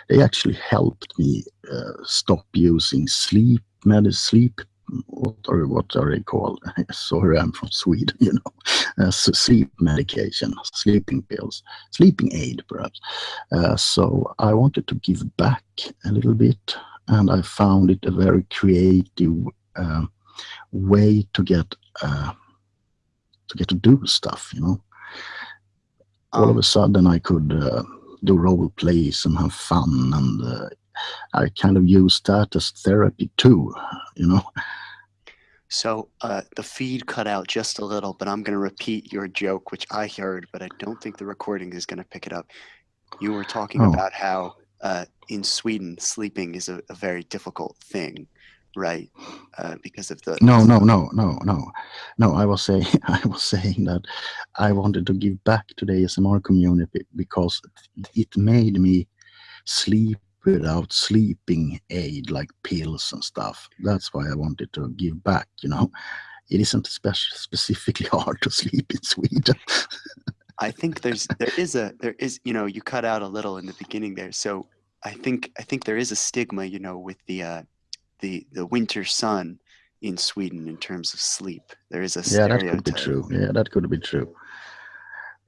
they actually helped me uh, stop using sleep med sleep what are what are they called? Sorry, I'm from Sweden. You know, uh, so sleep medication, sleeping pills, sleeping aid, perhaps. Uh, so I wanted to give back a little bit, and I found it a very creative uh, way to get uh, to get to do stuff. You know, all of Um, a sudden I could uh, do role plays and have fun, and uh, I kind of use that as therapy too. You know. So uh, the feed cut out just a little, but I'm going to repeat your joke, which I heard, but I don't think the recording is going to pick it up. You were talking Oh. about how uh, in Sweden sleeping is a, a very difficult thing, right? Uh, because of the No, no, no, no, no, no. I was saying, I was saying that I wanted to give back to the ASMR community because it made me sleep without sleeping aid like pills and stuff. That's why I wanted to give back. You know, it isn't spec- specifically hard to sleep in Sweden. I think there's there is a there is you know you cut out a little in the beginning there, so I think I think there is a stigma you know with the uh, the the winter sun in Sweden in terms of sleep. There is a yeah, that could be true. Yeah, that could be true.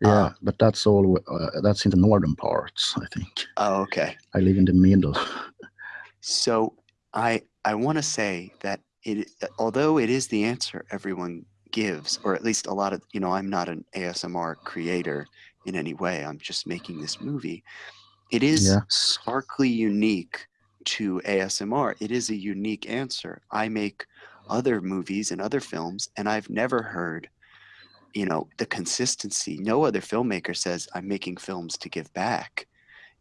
Yeah, Uh, but that's all. Uh, that's in the northern parts, I think. Oh, okay. I live in the middle. So I I want to say that it although it is the answer everyone gives, or at least a lot of you know I'm not an ASMR creator in any way. I'm just making this movie. It is Yeah. starkly unique to ASMR. It is a unique answer. I make other movies and other films, and I've never heard you know the consistency. No other filmmaker says I'm making films to give back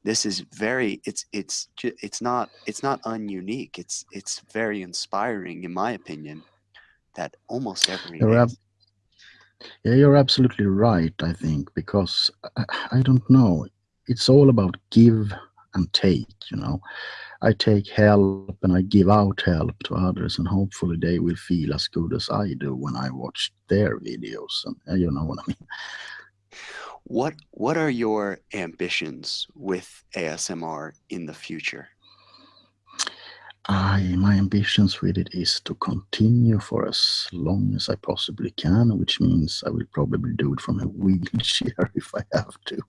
this is very it's it's it's not it's not ununique it's it's very inspiring in my opinion that almost every You're Yeah, you're absolutely right, I think, because I, I don't know. It's all about give and take, you know. I take help and I give out help to others, and hopefully they will feel as good as I do when I watch their videos. And uh, you know what I mean? what what are your ambitions with ASMR in the future I, my ambitions with it is to continue for as long as I possibly can, which means I will probably do it from a wheelchair if I have to.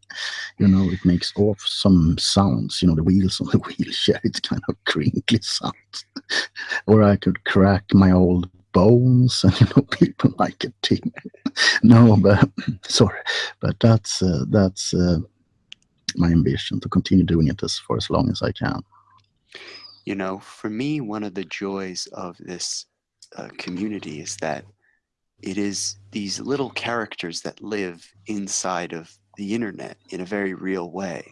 You know, it makes awesome sounds. You know, the wheels on the wheelchair, it's kind of crinkly sounds. or I could crack my old bones and, you know, people like it too. no, but sorry, but that's, uh, that's uh, my ambition to continue doing it as for as long as I can. You know for me one of the joys of this uh, community is that it is these little characters that live inside of the internet in a very real way.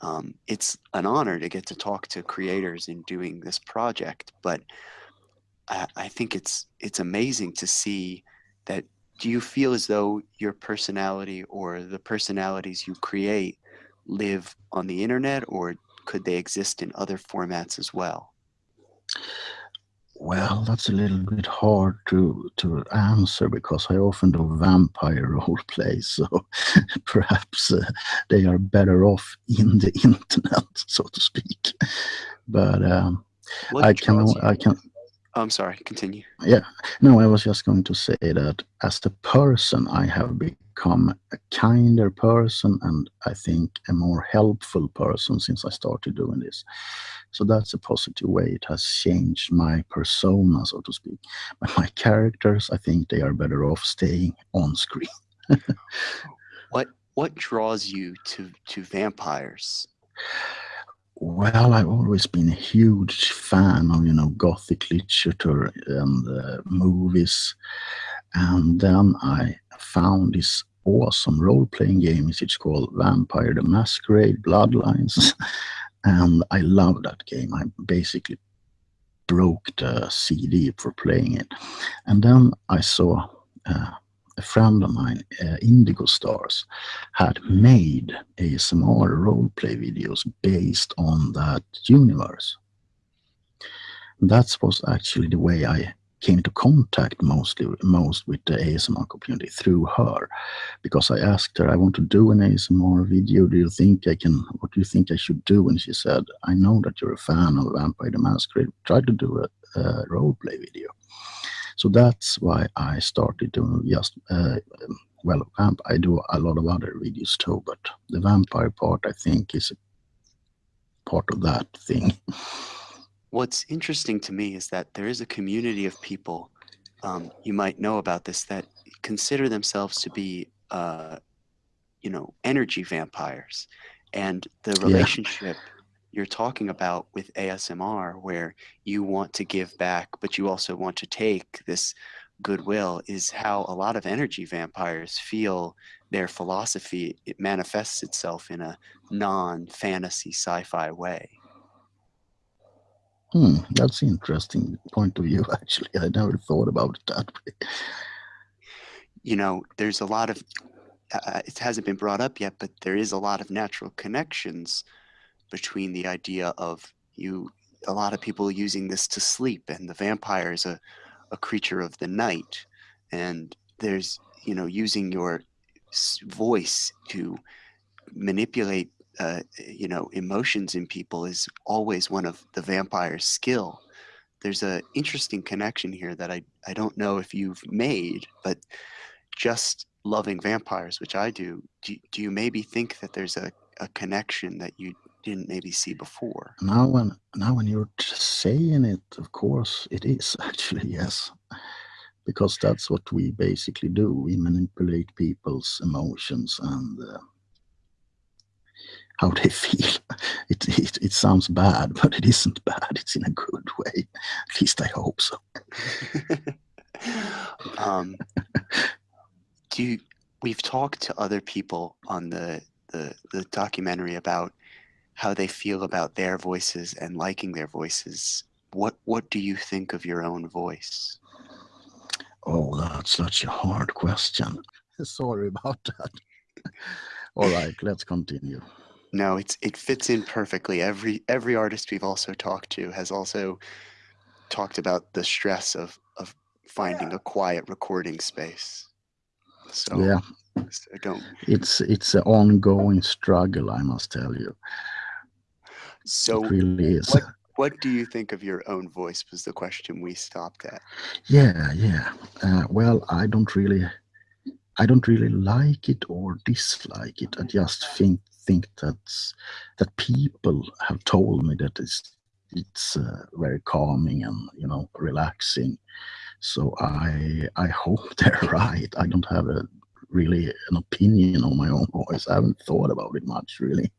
Um, it's an honor to get to talk to creators in doing this project but I, I think it's it's amazing to see that do you feel as though your personality or the personalities you create live on the internet or could they exist in other formats as well Well, that's a little bit hard to to answer because I often do vampire role plays, so perhaps uh, they are better off in the internet, so to speak. But um, I can I can oh, i'm sorry continue Yeah. no, I was just going to say that as the person, I have become a kinder person and I think a more helpful person since I started doing this. So that's a positive way. It has changed my persona, so to speak. But my characters, I think they are better off staying on screen. what what draws you to to vampires Well, I've always been a huge fan of, you know, Gothic literature and uh, movies. And then I found this awesome role-playing game. It's called Vampire the Masquerade Bloodlines. and I love that game. I basically broke the CD for playing it. And then I saw uh, a friend of mine, uh, Indigo Stars, had made ASMR roleplay videos based on that universe. That was actually the way I came into contact mostly most with the ASMR community through her because I asked her I want to do an ASMR video. Do you think I can what do you think I should do? And she said I know that you're a fan of Vampire the Masquerade. Try to do a, a role play video. So that's why I started doing just uh, well vamp I do a lot of other videos too but the vampire part I think is part of that thing What's interesting to me is that there is a community of people, um, you might know about this, that consider themselves to be, uh, you know, energy vampires. And the Yeah. relationship you're talking about with ASMR, where you want to give back, but you also want to take this goodwill, is how a lot of energy vampires feel their philosophy. It manifests itself in a non fantasy sci fi way. Hmm, that's an interesting point of view. Actually, I never thought about it that way. you know, there's a lot of, uh, it hasn't been brought up yet, but there is a lot of natural connections between the idea of you, a lot of people using this to sleep, and the vampire is a, a creature of the night. And there's, you know, using your voice to manipulate, uh, you know, emotions in people is always one of the vampire's skill. There's an interesting connection here that I, I don't know if you've made, but just loving vampires, which I do, do, do you maybe think that there's a, a connection that you didn't maybe see before? Now when now when you're saying it, of course it is actually yes, because that's what we basically do. We manipulate people's emotions and uh, how they feel. It, it it sounds bad, but it isn't bad. It's in a good way. At least I hope so. um, do you, we've talked to other people on the, the the documentary about how they feel about their voices and liking their voices. What what do you think of your own voice? Oh, that's such a hard question. Sorry about that. All right, let's continue. No, it's it fits in perfectly. Every every artist we've also talked to has also talked about the stress of of finding a quiet recording space. So, Yeah, so don't. it's it's an ongoing struggle, I must tell you. So It really is. what what do you think of your own voice? Was the question we stopped at. Yeah, yeah. Uh, well, I don't really, I don't really like it or dislike it. I just think think that's that people have told me that it's it's uh, very calming and you know relaxing. So I I hope they're right. I don't have a really an opinion on my own voice. I haven't thought about it much really.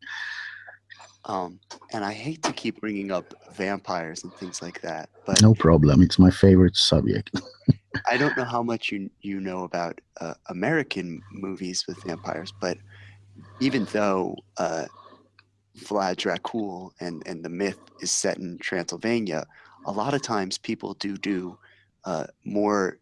Um, and I hate to keep bringing up vampires and things like that, but No problem. It's my favorite subject. I don't know how much you you know about uh, American movies with vampires, but even though uh, Vlad Dracul and and the myth is set in Transylvania, a lot of times people do do uh, more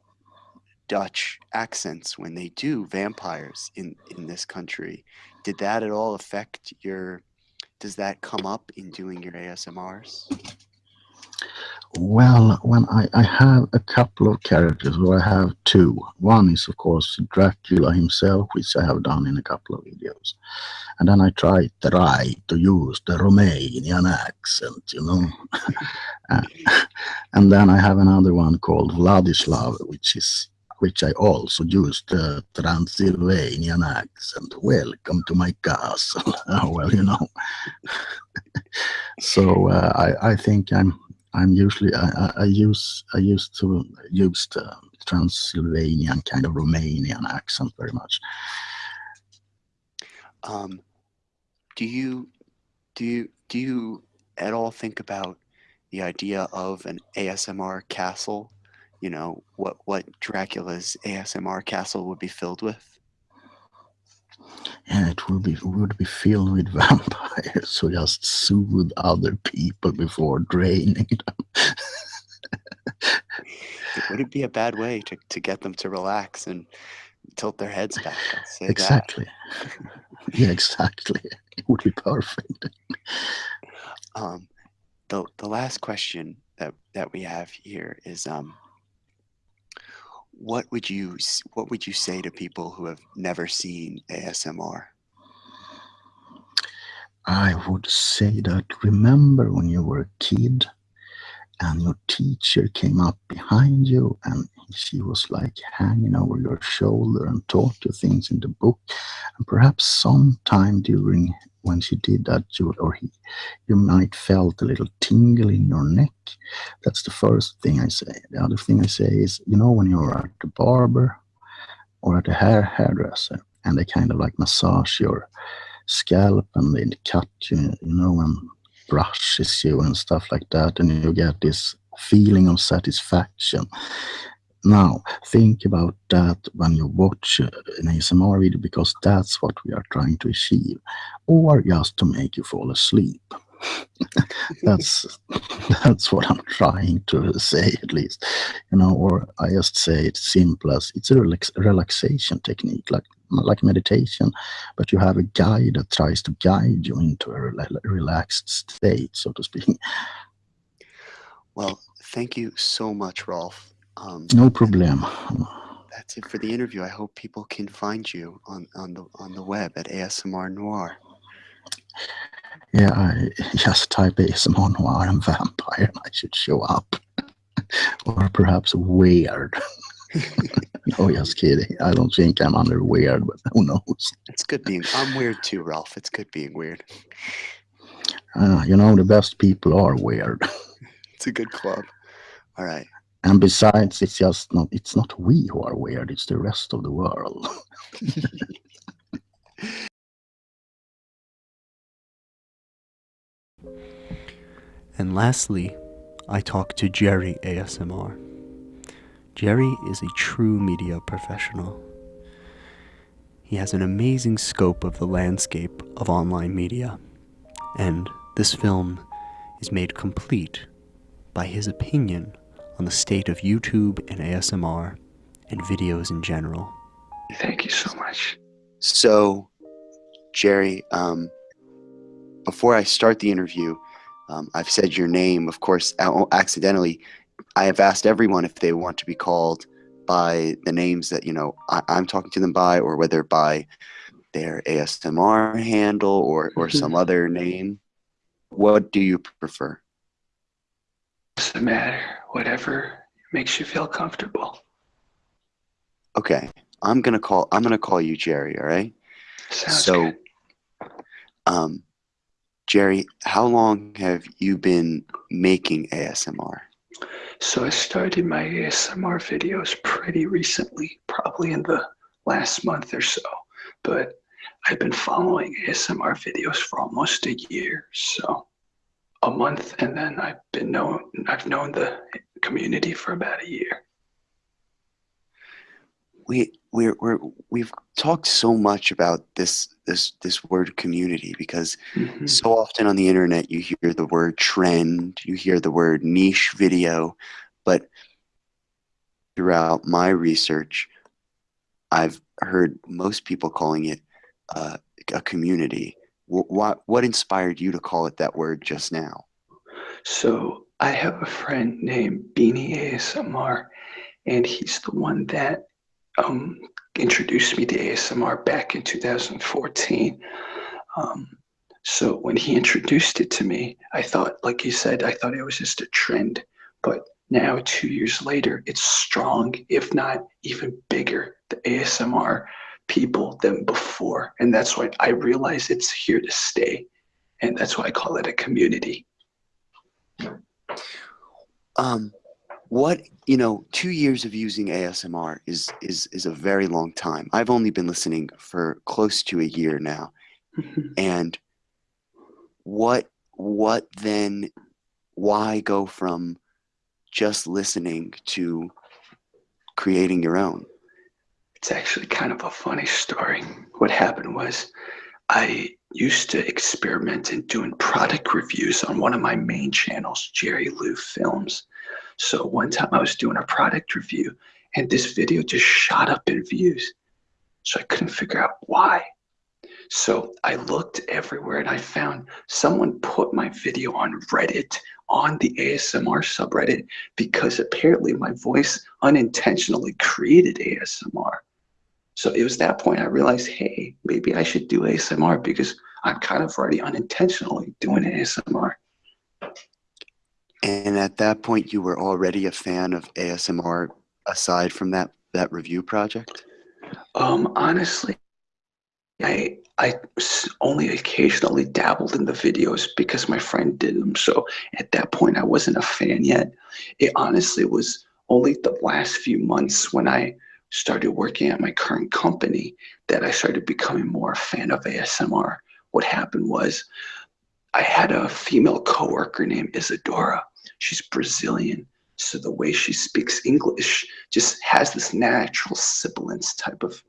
Dutch accents when they do vampires in in this country. Did that at all affect your? Does that come up in doing your ASMRs? Well, when I, I have a couple of characters, or I have two. One is, of course, Dracula himself, which I have done in a couple of videos. And then I try to use the Romanian accent, you know. Uh, and then I have another one called Vladislav, which is which I also used the Transylvanian accent. Welcome to my castle. well, you know. so uh, I, I think I'm I'm usually I, I, I use I used to use the Transylvanian kind of Romanian accent very much. Um, do you do you do you at all think about the idea of an ASMR castle? You know what what Dracula's ASMR castle would be filled with. And it would be would be filled with vampires who just soothe other people before draining them. would it be a bad way to, to get them to relax and tilt their heads back? Exactly. yeah, exactly. It would be perfect. Um, the the last question that that we have here is um, what would you what would you say to people who have never seen ASMR? I would say that remember when you were a kid and your teacher came up behind you and she was like hanging over your shoulder and taught you things in the book and perhaps sometime during when she did that you or he you might felt a little tingle in your neck. That's the first thing i say. The other thing i say is you know when you're at the barber or at the hair hairdresser and they kind of like massage your scalp and they cut you you know and brushes you and stuff like that and you get this feeling of satisfaction now think about that when you watch uh, an asmr video because that's what we are trying to achieve or just to make you fall asleep. That's that's what i'm trying to say at least. You know or i just say it's simple as it's a relax, relaxation technique like like meditation but you have a guide that tries to guide you into a rela- relaxed state so to speak. Well, thank you so much, Rolf. Um, no problem That's it for the interview. I hope people can find you on, on the on the web at ASMR Noir. yeah i just type asmr noir and vampire and i should show up or perhaps weird no just kidding i don't think i'm under weird but who knows It's good being. I'm weird too, Ralph. It's good being weird. uh, you know the best people are weird It's a good club. All right. And besides, it's just not it's not we who are weird, it's the rest of the world. And lastly, I talked to Jerry ASMR. Jerry is a true media professional. He has an amazing scope of the landscape of online media, and this film is made complete by his opinion on the state of YouTube and ASMR and videos in general. Thank you so much. So, Jerry, um, before I start the interview, um, I've said your name, of course, accidentally. I have asked everyone if they want to be called by the names that you know I, I'm talking to them by, or whether by their ASMR handle or or some other name. What do you prefer? What's the matter. Whatever makes you feel comfortable. Okay, I'm gonna call. I'm gonna call you Jerry. All right. Sounds so, good. um, Jerry, how long have you been making ASMR? So I started my ASMR videos pretty recently, probably in the last month or so. But I've been following ASMR videos for almost a year, so a month, and then I've been known. I've known the community for about a year. we we're, we're we've talked so much about this this this word community because Mhm. so often on the internet you hear the word trend you hear the word niche video but throughout my research i've heard most people calling it uh, a community what what inspired you to call it that word just now So I have a friend named Beanie ASMR, and he's the one that um, introduced me to ASMR back in 2014. Um, so when he introduced it to me, I thought, like you said, I thought it was just a trend. But now, two years later, it's strong, if not even bigger, the ASMR people than before. And that's why I realize it's here to stay. And that's why I call it a community. um what you know two years of using asmr is is is a very long time i've only been listening for close to a year now and what what then why go from just listening to creating your own It's actually kind of a funny story. What happened was I used to experiment in doing product reviews on one of my main channels, Jerry Lou Films. So one time I was doing a product review and this video just shot up in views. So I couldn't figure out why. So I looked everywhere and I found someone put my video on Reddit on the ASMR subreddit because apparently my voice unintentionally created ASMR. So it was that point I realized, hey, maybe I should do ASMR because I'm kind of already unintentionally doing ASMR. And at that point, you were already a fan of ASMR aside from that, that review project? Um, honestly, I I only occasionally dabbled in the videos because my friend did them. So at that point, I wasn't a fan yet. It honestly was only the last few months when I started working at my current company that I started becoming more a fan of ASMR. What happened was I had a female coworker named Isadora. She's Brazilian. So the way she speaks English just has this natural sibilance type of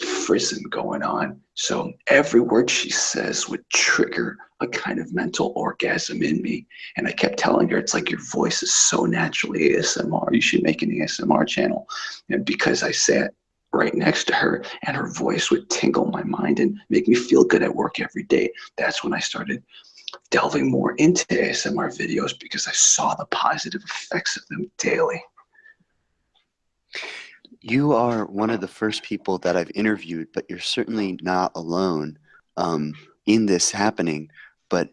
frisson going on. So every word she says would trigger a kind of mental orgasm in me. And I kept telling her, it's like your voice is so naturally ASMR. You should make an ASMR channel. And because I sat right next to her and her voice would tingle my mind and make me feel good at work every day, that's when I started delving more into ASMR videos because I saw the positive effects of them daily. You are one of the first people that I've interviewed, but you're certainly not alone um, in this happening. But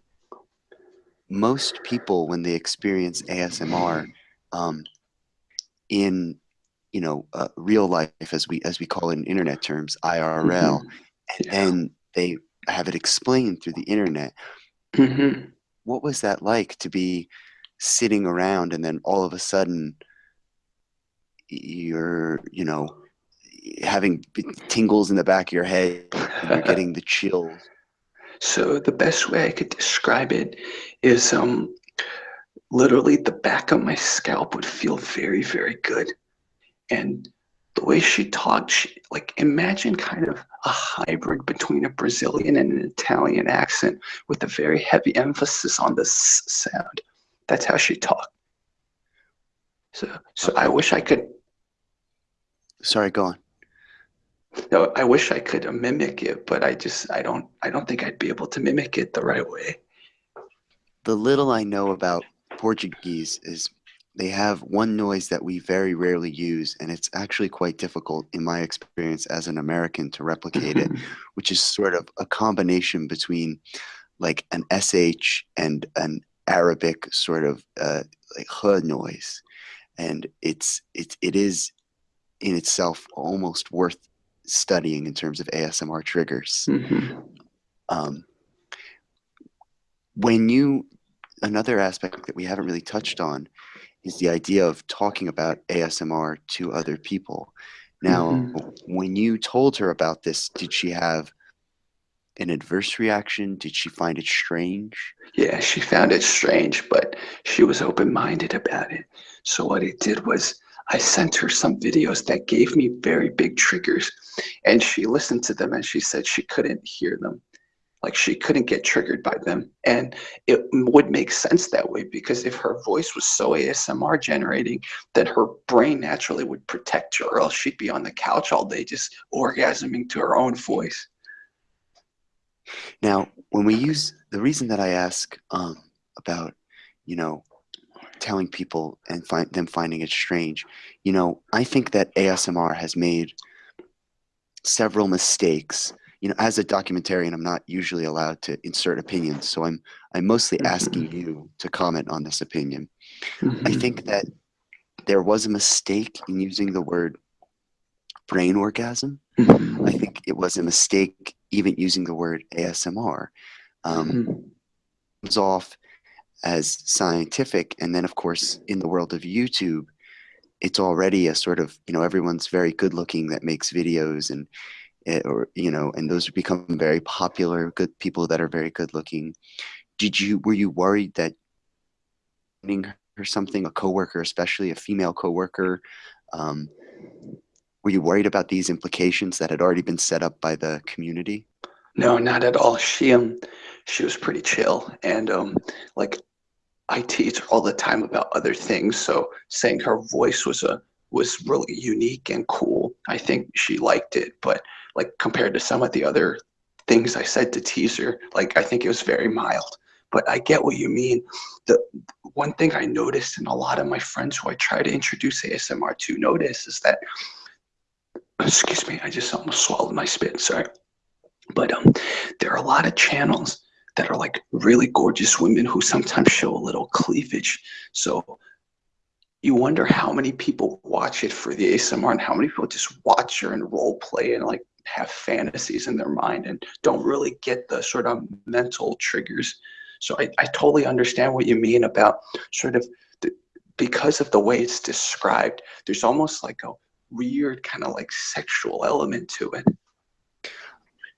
most people, when they experience ASMR um, in you know uh, real life, as we as we call it in internet terms, IRL, Mhm. and then they have it explained through the internet. Mhm. What was that like to be sitting around and then all of a sudden you're you know having tingles in the back of your head and you're getting the chills So the best way I could describe it is um, literally the back of my scalp would feel very, very good. And the way she talked, she, like imagine kind of a hybrid between a Brazilian and an Italian accent with a very heavy emphasis on the s sound. That's how she talked. So, so I wish I could sorry go on No, I wish I could mimic it, but I just I don't I don't think I'd be able to mimic it the right way. the little i know about portuguese is they have one noise that we very rarely use and it's actually quite difficult in my experience as an american to replicate it which is sort of a combination between like an sh and an arabic sort of uh, like h noise and it's it, it is in itself almost worth studying in terms of asmr triggers Mhm. um, when you another aspect that we haven't really touched on is the idea of talking about asmr to other people now Mhm. when you told her about this did she have an adverse reaction did she find it strange Yeah, she found it strange, but she was open-minded about it. So what it did was I sent her some videos that gave me very big triggers, and she listened to them and she said she couldn't hear them. Like she couldn't get triggered by them. And it would make sense that way because if her voice was so ASMR generating, then her brain naturally would protect her, or else she'd be on the couch all day just orgasming to her own voice. Now, when we use the reason that I ask um, about, you know, telling people and find them finding it strange, you know, I think that ASMR has made several mistakes. You know, as a documentarian, I'm not usually allowed to insert opinions, so I'm I'm mostly asking you to comment on this opinion. I Mhm. think that there was a mistake in using the word brain orgasm. Mhm. I think it was a mistake even using the word ASMR. Um, comes off as scientific, and then of course in the world of YouTube, it's already a sort of you know everyone's very good looking that makes videos and eh, or you know and those become very popular good people that are very good looking. Did you were you worried that or something a coworker, especially a female coworker, um, were you worried about these implications that had already been set up by the community? No, not at all. She um she was pretty chill and um like I tease her all the time about other things. So saying her voice was a was really unique and cool. I think she liked it, but like compared to some of the other things I said to tease her, like I think it was very mild. But I get what you mean. The one thing I noticed and a lot of my friends who I try to introduce ASMR to notice is that excuse me, I just almost swallowed my spit, sorry. But um there are a lot of channels that are like really gorgeous women who sometimes show a little cleavage. So you wonder how many people watch it for the ASMR and how many people just watch her and role play and like have fantasies in their mind and don't really get the sort of mental triggers. So I, I totally understand what you mean about sort of the, because of the way it's described, there's almost like a weird kind of like sexual element to it.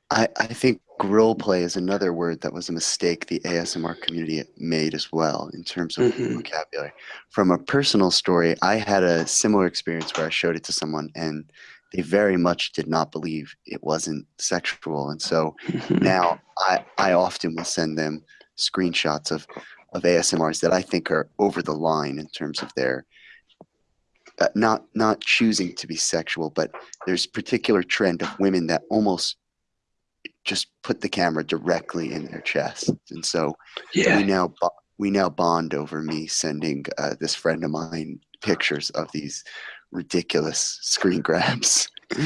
I, I think role play is another word that was a mistake the ASMR community made as well in terms of Mhm. vocabulary. From a personal story, I had a similar experience where I showed it to someone and they very much did not believe it wasn't sexual. And so Mhm. now I, I often will send them screenshots of, of ASMRs that I think are over the line in terms of their uh, not not choosing to be sexual, but there's particular trend of women that almost just put the camera directly in their chest, and so we now we now bond over me sending uh, this friend of mine pictures of these ridiculous screen grabs.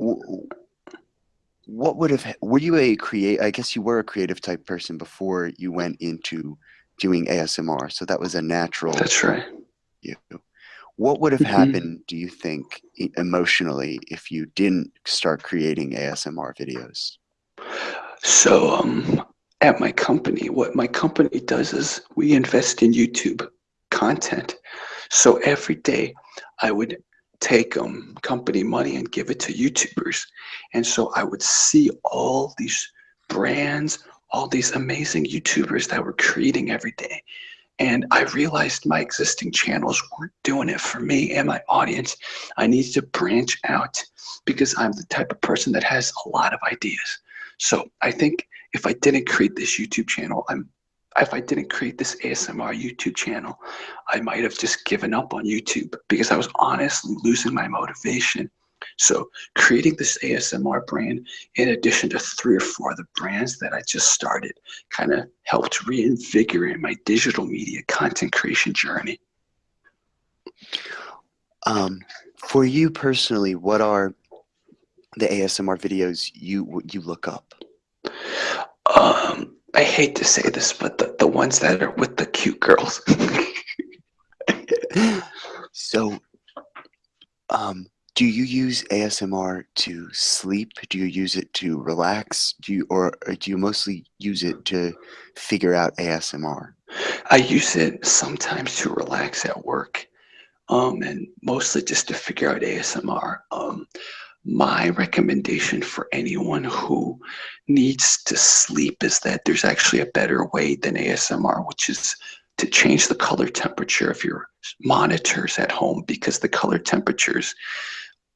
W- w- what would have were you a create? I guess you were a creative type person before you went into doing ASMR, so that was a natural That's right. you. What would have Mhm. happened, do you think, emotionally, if you didn't start creating ASMR videos? So um, at my company, what my company does is we invest in YouTube content. So every day I would take um, company money and give it to YouTubers. And so I would see all these brands, all these amazing YouTubers that were creating every day. And I realized my existing channels weren't doing it for me and my audience. I needed to branch out because I'm the type of person that has a lot of ideas. So I think if I didn't create this YouTube channel, I'm if I didn't create this ASMR YouTube channel, I might have just given up on YouTube because I was honestly losing my motivation. So creating this ASMR brand, in addition to three or four other brands that I just started, kind of helped reinvigorate my digital media content creation journey. Um, for you personally, what are the ASMR videos you you look up? Um, I hate to say this, but the, the ones that are with the cute girls. so, um, do you use ASMR to sleep? Do you use it to relax? Do you or, or do you mostly use it to figure out ASMR? I use it sometimes to relax at work, um, and mostly just to figure out ASMR. Um, my recommendation for anyone who needs to sleep is that there's actually a better way than ASMR, which is to change the color temperature of your monitors at home because the color temperatures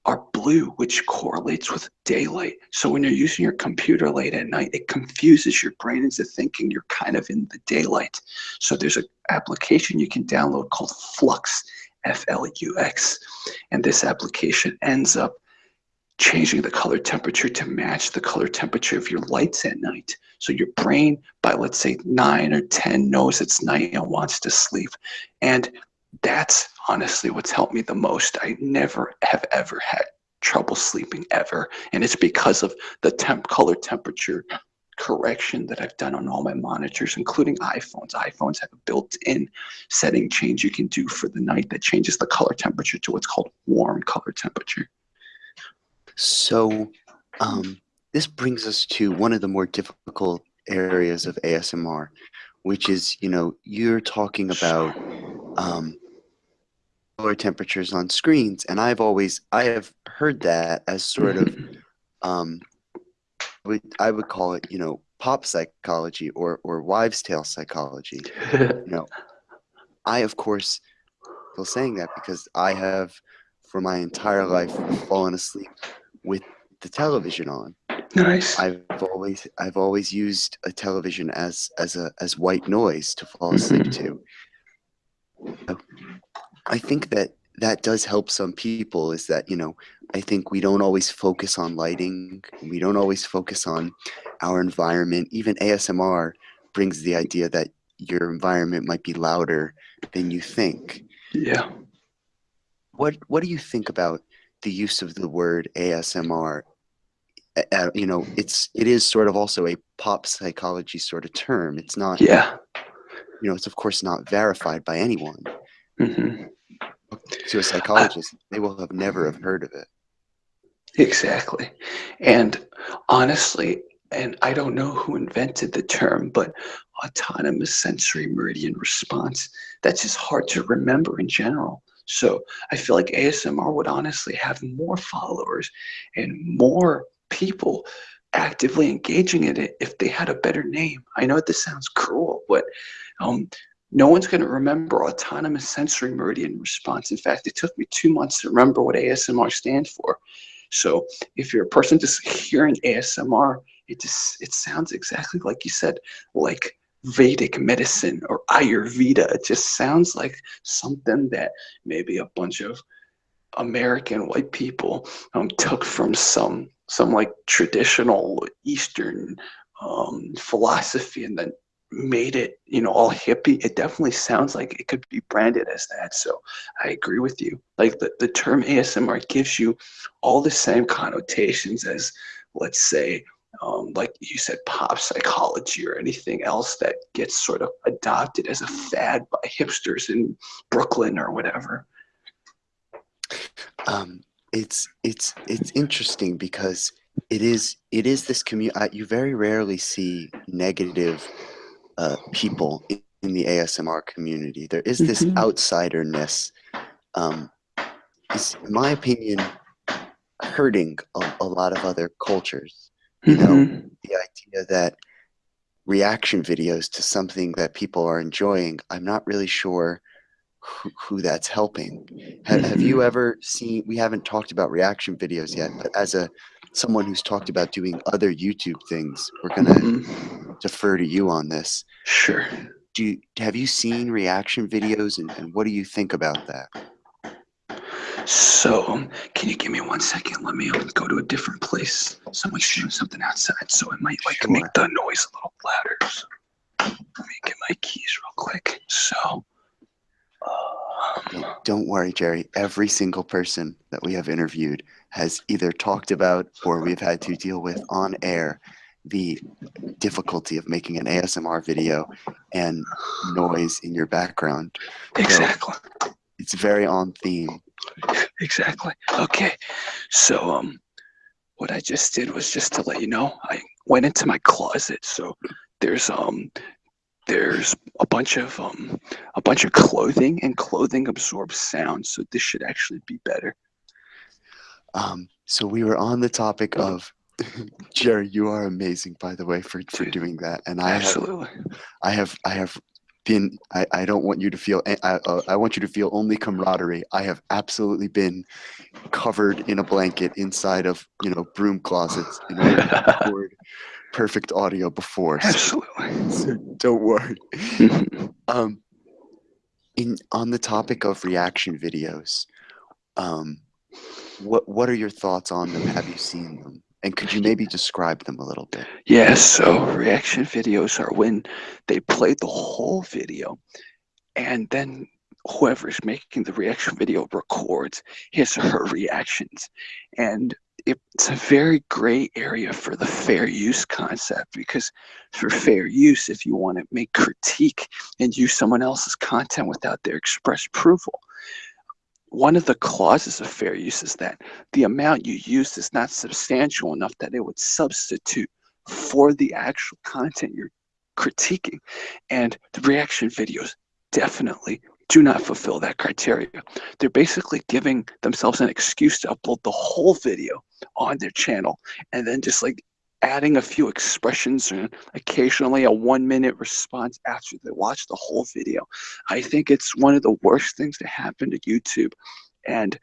are blue, which correlates with daylight. So when you're using your computer late at night, it confuses your brain into thinking you're kind of in the daylight. So there's an application you can download called Flux, F-L-U-X, and this application ends up changing the color temperature to match the color temperature of your lights at night. So your brain, by let's say nine or 10, knows it's night and wants to sleep. And that's honestly what's helped me the most. I never have ever had trouble sleeping ever. And it's because of the temp color temperature correction that I've done on all my monitors, including iPhones. iPhones have a built-in setting change you can do for the night that changes the color temperature to what's called warm color temperature. So, um, this brings us to one of the more difficult areas of ASMR, which is, you know, you're talking about um, lower temperatures on screens, and I've always I have heard that as sort of um, I would call it, you know, pop psychology or or wives' tale psychology. You know, I of course feel saying that because I have for my entire life fallen asleep with the television on. Nice. I've always I've always used a television as as a as white noise to fall asleep to. I think that that does help some people is that, you know, I think we don't always focus on lighting. We don't always focus on our environment. Even ASMR brings the idea that your environment might be louder than you think. Yeah. What what do you think about the use of the word ASMR? Uh, you know, it's it is sort of also a pop psychology sort of term. It's not, Yeah. you know, it's of course not verified by anyone. hmm To a psychologist, they will have never have heard of it. Exactly. And honestly, and I don't know who invented the term, but autonomous sensory meridian response, that's just hard to remember in general. So I feel like ASMR would honestly have more followers and more people actively engaging in it if they had a better name. I know this sounds cruel, but um, no one's going to remember autonomous sensory meridian response. In fact, it took me two months to remember what ASMR stands for. So if you're a person just hearing ASMR, it just it sounds exactly like you said, like Vedic medicine or Ayurveda. It just sounds like something that maybe a bunch of American white people um, took from some some like traditional Eastern um, philosophy and then made it, you know, all hippie. It definitely sounds like it could be branded as that. So I agree with you. Like the, the term ASMR gives you all the same connotations as, let's say, um, like you said, pop psychology or anything else that gets sort of adopted as a fad by hipsters in Brooklyn or whatever. Um, it's it's it's interesting because it is it is this community. You very rarely see negative uh, people in, in the ASMR community. There is this Mhm. outsiderness. Um, is, in my opinion, hurting a, a lot of other cultures. You know, Mhm. the idea that reaction videos to something that people are enjoying, I'm not really sure who, who that's helping. Have, have you ever seen? We haven't talked about reaction videos yet, but as a someone who's talked about doing other YouTube things, we're gonna Mhm. defer to you on this. Sure. Do you, have you seen reaction videos, and, and what do you think about that? So, can you give me one second? Let me um, go to a different place. Someone's doing something outside, so it might like make the noise a little louder. So, let me get my keys real quick. So, um, Don't worry, Jerry. Every single person that we have interviewed has either talked about or we've had to deal with on air the difficulty of making an ASMR video and noise in your background. exactly. It's very on theme. Exactly. Okay. So, um, what I just did was just to let you know, I went into my closet. So there's um, there's a bunch of um, a bunch of clothing, and clothing absorbs sound. So this should actually be better. Um, so we were on the topic of Jerry. You are amazing, by the way, for, for doing that. And I have, Absolutely. I have, I have been. I, I don't want you to feel. I, uh, I want you to feel only camaraderie. I have absolutely been covered in a blanket inside of you know broom closets in order to record perfect audio before. So, Absolutely. so don't worry. Um, in on the topic of reaction videos, um, what what are your thoughts on them? Have you seen them? And could you maybe describe them a little bit? Yeah, so reaction videos are when they play the whole video and then whoever's making the reaction video records his or her reactions. And it's a very gray area for the fair use concept because for fair use, if you want to make critique and use someone else's content without their express approval, one of the clauses of fair use is that the amount you use is not substantial enough that it would substitute for the actual content you're critiquing. And the reaction videos definitely do not fulfill that criteria. They're basically giving themselves an excuse to upload the whole video on their channel and then just like adding a few expressions and occasionally a one minute response after they watch the whole video. I think it's one of the worst things to happen to YouTube. And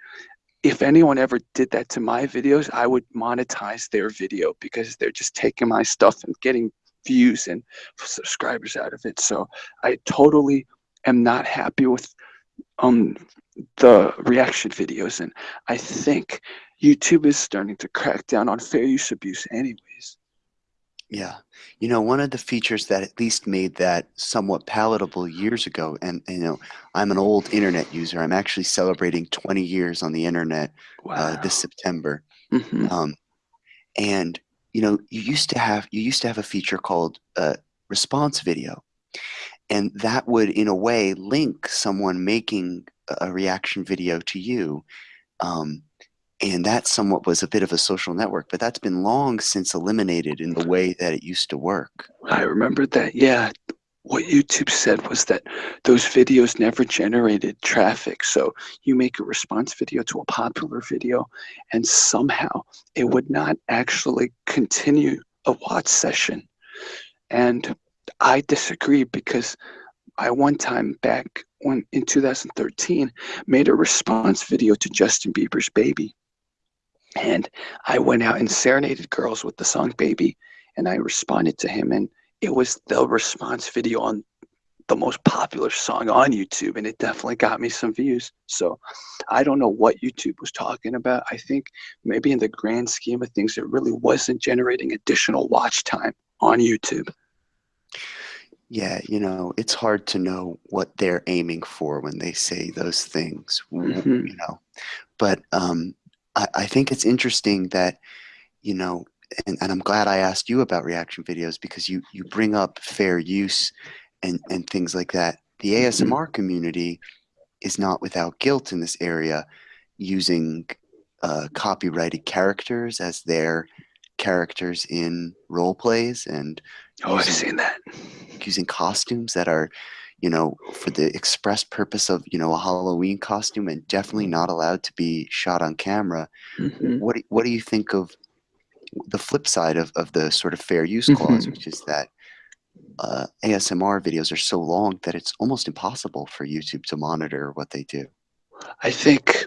if anyone ever did that to my videos, I would monetize their video because they're just taking my stuff and getting views and subscribers out of it. So I totally am not happy with um the reaction videos and I think YouTube is starting to crack down on fair use abuse anyways. Yeah. You know, one of the features that at least made that somewhat palatable years ago, and, you know, I'm an old internet user. I'm actually celebrating 20 years on the internet Wow. uh, this September. Mhm. Um, and you know, you used to have you used to have a feature called uh, response video, and that would, in a way, link someone making a reaction video to you. Um, and that somewhat was a bit of a social network, but that's been long since eliminated in the way that it used to work. I remember that. Yeah. What YouTube said was that those videos never generated traffic. So you make a response video to a popular video, and somehow it would not actually continue a watch session. And I disagree because I one time back when in 2013 made a response video to Justin Bieber's Baby. And I went out and serenaded girls with the song Baby and I responded to him and it was the response video on the most popular song on YouTube and it definitely got me some views. So I don't know what YouTube was talking about. I think maybe in the grand scheme of things, it really wasn't generating additional watch time on YouTube. Yeah, you know, it's hard to know what they're aiming for when they say those things, w- Mhm. you know. But um, I, I think it's interesting that, you know, and, and I'm glad I asked you about reaction videos because you you bring up fair use and and things like that. The. ASMR community is not without guilt in this area, using uh, copyrighted characters as their characters in role plays and Oh, I've using seen that. using costumes that are, you know, for the express purpose of, you know, a Halloween costume and definitely not allowed to be shot on camera. Mhm. What do, what do you think of the flip side of, of the sort of fair use clause, Mhm. which is that uh, ASMR videos are so long that it's almost impossible for YouTube to monitor what they do. I think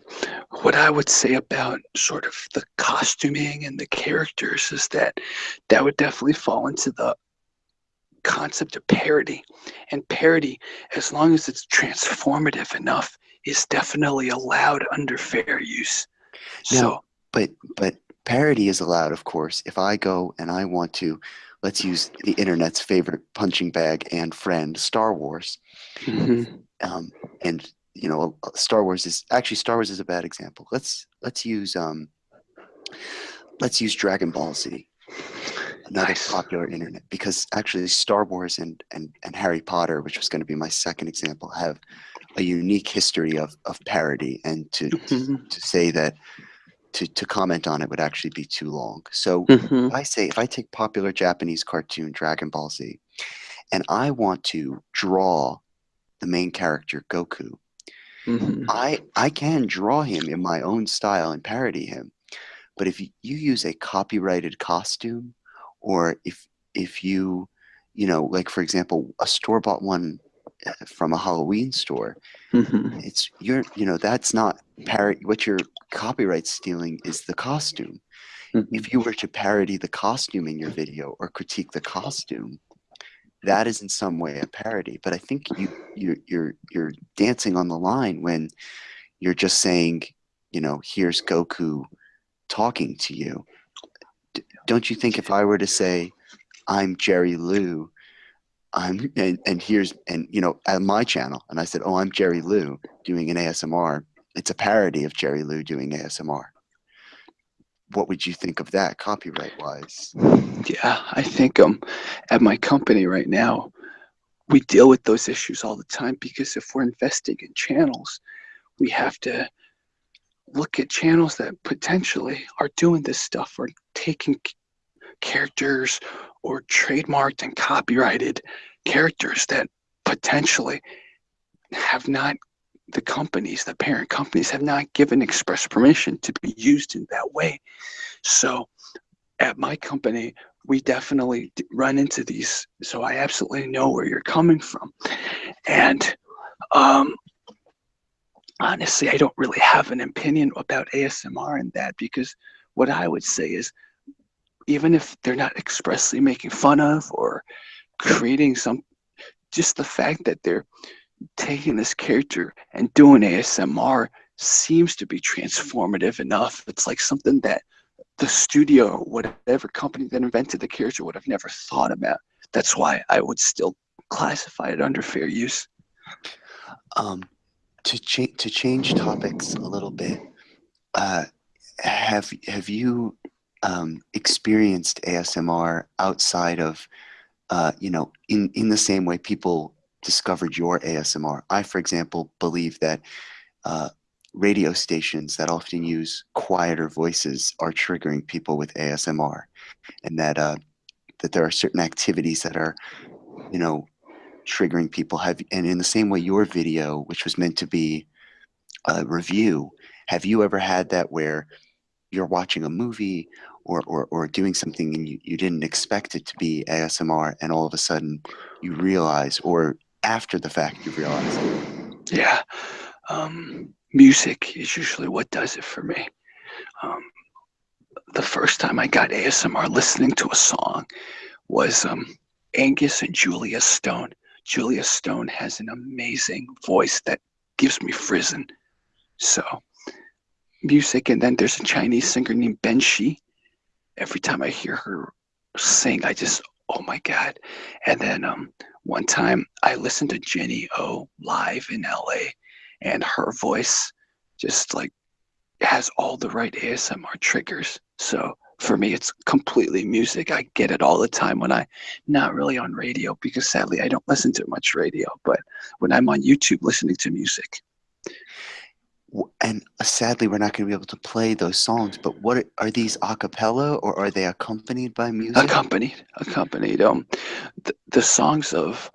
what I would say about sort of the costuming and the characters is that that would definitely fall into the concept of parody. And parody, as long as it's transformative enough, is definitely allowed under fair use. Now- So, But but parody is allowed, of course. If I go and I want to, let's use the internet's favorite punching bag and friend, Star Wars. mhm, um, and you know uh, Star Wars is actually Star Wars is a bad example. Let's let's use um, let's use Dragon Ball Z, another Nice. popular internet because actually Star Wars and and and Harry Potter, which was going to be my second example, have a unique history of of parody, and to mhm, to say that to to comment on it would actually be too long. So mhm, if I say if I take popular Japanese cartoon Dragon Ball Z, and I want to draw the main character Goku, mhm. I I can draw him in my own style and parody him. But if you, use a copyrighted costume, or if if you you know like for example a store bought one uh, from a Halloween store, Mhm. it's you're you know that's not parody. What you're copyright stealing is the costume. Mhm. If you were to parody the costume in your video or critique the costume, that is in some way a parody. But I think you you you're you're dancing on the line when you're just saying, you know, here's Goku talking to you. D- don't you think if I were to say, I'm Jerry Lou, I'm and, and here's and you know at my channel, and I said, oh, I'm Jerry Lou doing an ASMR. It's a parody of Jerry Lou doing ASMR. What would you think of that, copyright wise? Yeah, I think um at my company right now, we deal with those issues all the time because if we're investing in channels, we have to look at channels that potentially are doing this stuff or taking characters or trademarked and copyrighted characters that potentially have not the companies, the parent companies have not given express permission to be used in that way. So at my company, we definitely run into these. So I absolutely know where you're coming from. And um, honestly, I don't really have an opinion about ASMR and that because what I would say is even if they're not expressly making fun of or creating some, just the fact that they're taking this character and doing ASMR seems to be transformative enough. It's like something that the studio, whatever company that invented the character, would have never thought about. That's why I would still classify it under fair use. Um, to change to change topics a little bit, uh, have have you um, experienced ASMR outside of, uh, you know, in in the same way people discovered your ASMR? I, for example, believe that uh, radio stations that often use quieter voices are triggering people with ASMR, and that uh, that there are certain activities that are, you know, triggering people. Have and in the same way, your video, which was meant to be a review, have you ever had that where you're watching a movie or, or, or doing something and you, you didn't expect it to be ASMR and all of a sudden you realize or after the fact you realize yeah um, music is usually what does it for me. Um, the first time i got asmr listening to a song was um, angus and julia stone. Julia stone has an amazing voice that gives me frisson so music and then there's a chinese singer named ben shi. Every time i hear her sing i just oh my god. And then um one time I listened to Jenny O live in LA and her voice just like has all the right ASMR triggers. So for me, it's completely music. I get it all the time when I not really on radio because sadly I don't listen to much radio, but when I'm on YouTube listening to music. And uh, sadly, we're not going to be able to play those songs. But what are, are these a cappella or are they accompanied by music? Accompanied, accompanied. Um, the, the songs of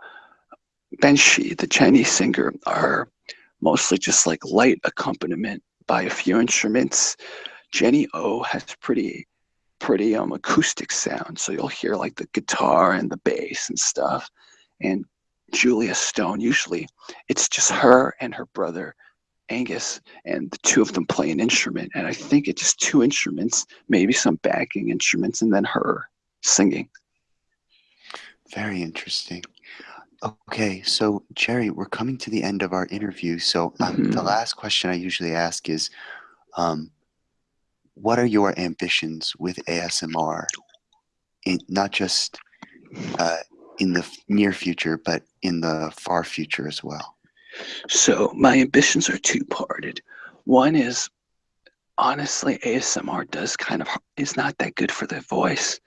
Ben Shi, the Chinese singer, are mostly just like light accompaniment by a few instruments. Jenny O has pretty pretty um acoustic sound, so you'll hear like the guitar and the bass and stuff. And Julia Stone, usually it's just her and her brother Angus, and the two of them play an instrument. And I think it's just two instruments, maybe some backing instruments, and then her singing. Very interesting. Okay, so Jerry, we're coming to the end of our interview. So um, mm-hmm. the last question I usually ask is, um, what are your ambitions with ASMR? In, not just uh, in the near future, but in the far future as well. So my ambitions are two-parted. One is honestly, ASMR does kind of is not that good for the voice,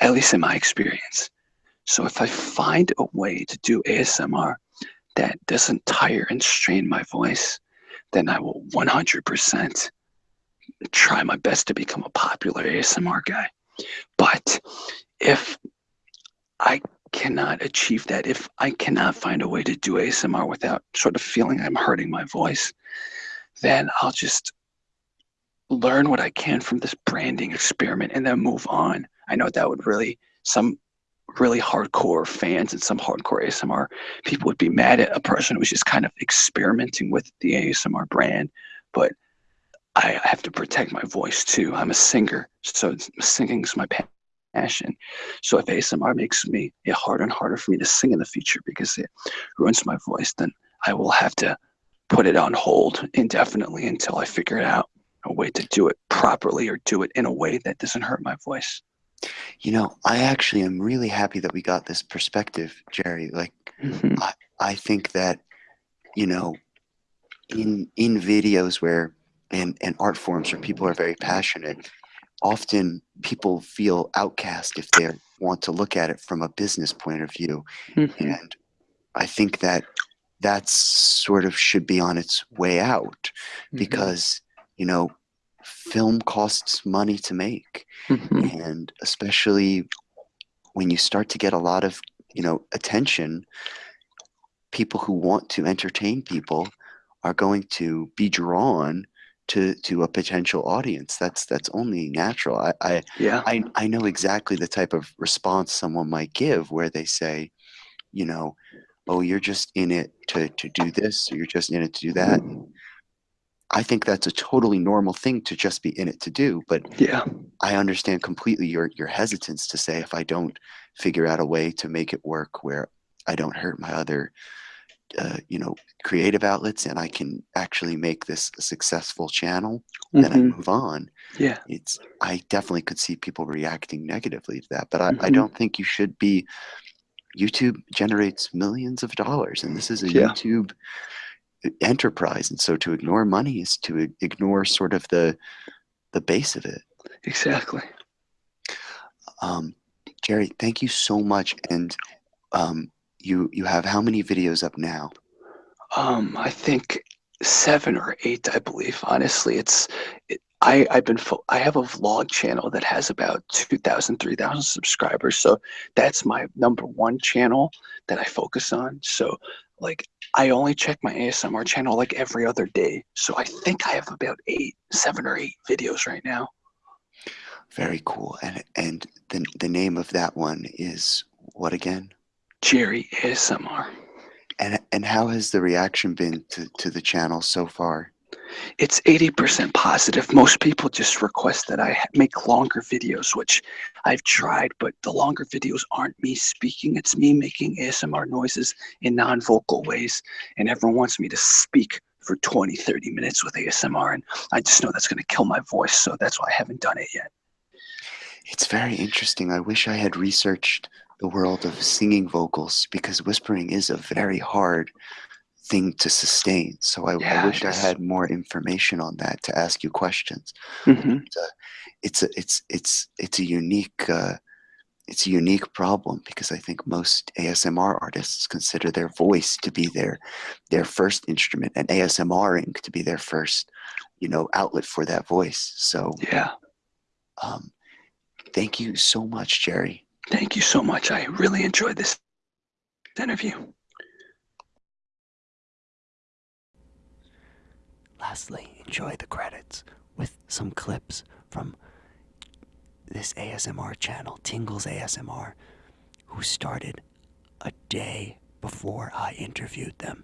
at least in my experience. So if I find a way to do ASMR that doesn't tire and strain my voice, then I will 100% try my best to become a popular ASMR guy. But if I cannot achieve that, if I cannot find a way to do ASMR without sort of feeling I'm hurting my voice, then I'll just learn what I can from this branding experiment and then move on. I know that would really, some really hardcore fans and some hardcore ASMR people would be mad at a person who's just kind of experimenting with the ASMR brand. But I have to protect my voice too. I'm a singer, so singing is my passion. So if ASMR makes me it harder and harder for me to sing in the future because it ruins my voice, then I will have to put it on hold indefinitely until I figure out a way to do it properly or do it in a way that doesn't hurt my voice. You know, I actually am really happy that we got this perspective, Jerry. Like, mm-hmm. I, I think that, you know, in in videos where and, and art forms where people are very passionate, often people feel outcast if they want to look at it from a business point of view. Mm-hmm. And I think that that's sort of should be on its way out mm-hmm. because, you know, film costs money to make. Mm-hmm. and especially when you start to get a lot of you know attention people who want to entertain people are going to be drawn to to a potential audience. That's that's only natural. I i yeah. I, I know exactly the type of response someone might give where they say you know oh you're just in it to to do this or you're just in it to do that I think that's a totally normal thing to just be in it to do. But Yeah. I understand completely your your hesitance to say if I don't figure out a way to make it work where I don't hurt my other, uh, you know, creative outlets and I can actually make this a successful channel, then I Mhm. move on. Yeah. It's I definitely could see people reacting negatively to that, but I, I Mhm. don't think you should be. YouTube generates millions of dollars, and this is a Yeah. YouTube enterprise, and so to ignore money is to ignore sort of the the base of it. Exactly. Um, Jerry, thank you so much. And um, you you have how many videos up now? Um, I think seven or eight, I believe. Honestly, it's it, I I've been I have a vlog channel that has about 2,000, 3,000 subscribers. So that's my number one channel that I focus on. So like I only check my ASMR channel like every other day. So I think I have about eight, seven or eight videos right now. Very cool. And and the the name of that one is what again? Jerry ASMR. And and how has the reaction been to, to the channel so far? It's 80% positive. Most people just request that I make longer videos, which I've tried, but the longer videos aren't me speaking. It's me making ASMR noises in non vocal ways. And everyone wants me to speak for 20, 30 minutes with ASMR. And I just know that's going to kill my voice. So that's why I haven't done it yet. It's very interesting. I wish I had researched the world of singing vocals because whispering is a very hard thing to sustain. So I, Yeah, I wish it I had more information on that to ask you questions. hmm It's a it's it's it's a unique uh, it's a unique problem because I think most ASMR artists consider their voice to be their their first instrument and ASMRing to be their first you know outlet for that voice. So Yeah. um, thank you so much, Jerry. Thank you so much. I really enjoyed this interview. Lastly, enjoy the credits with some clips from this ASMR channel, Tingles ASMR, who started a day before I interviewed them.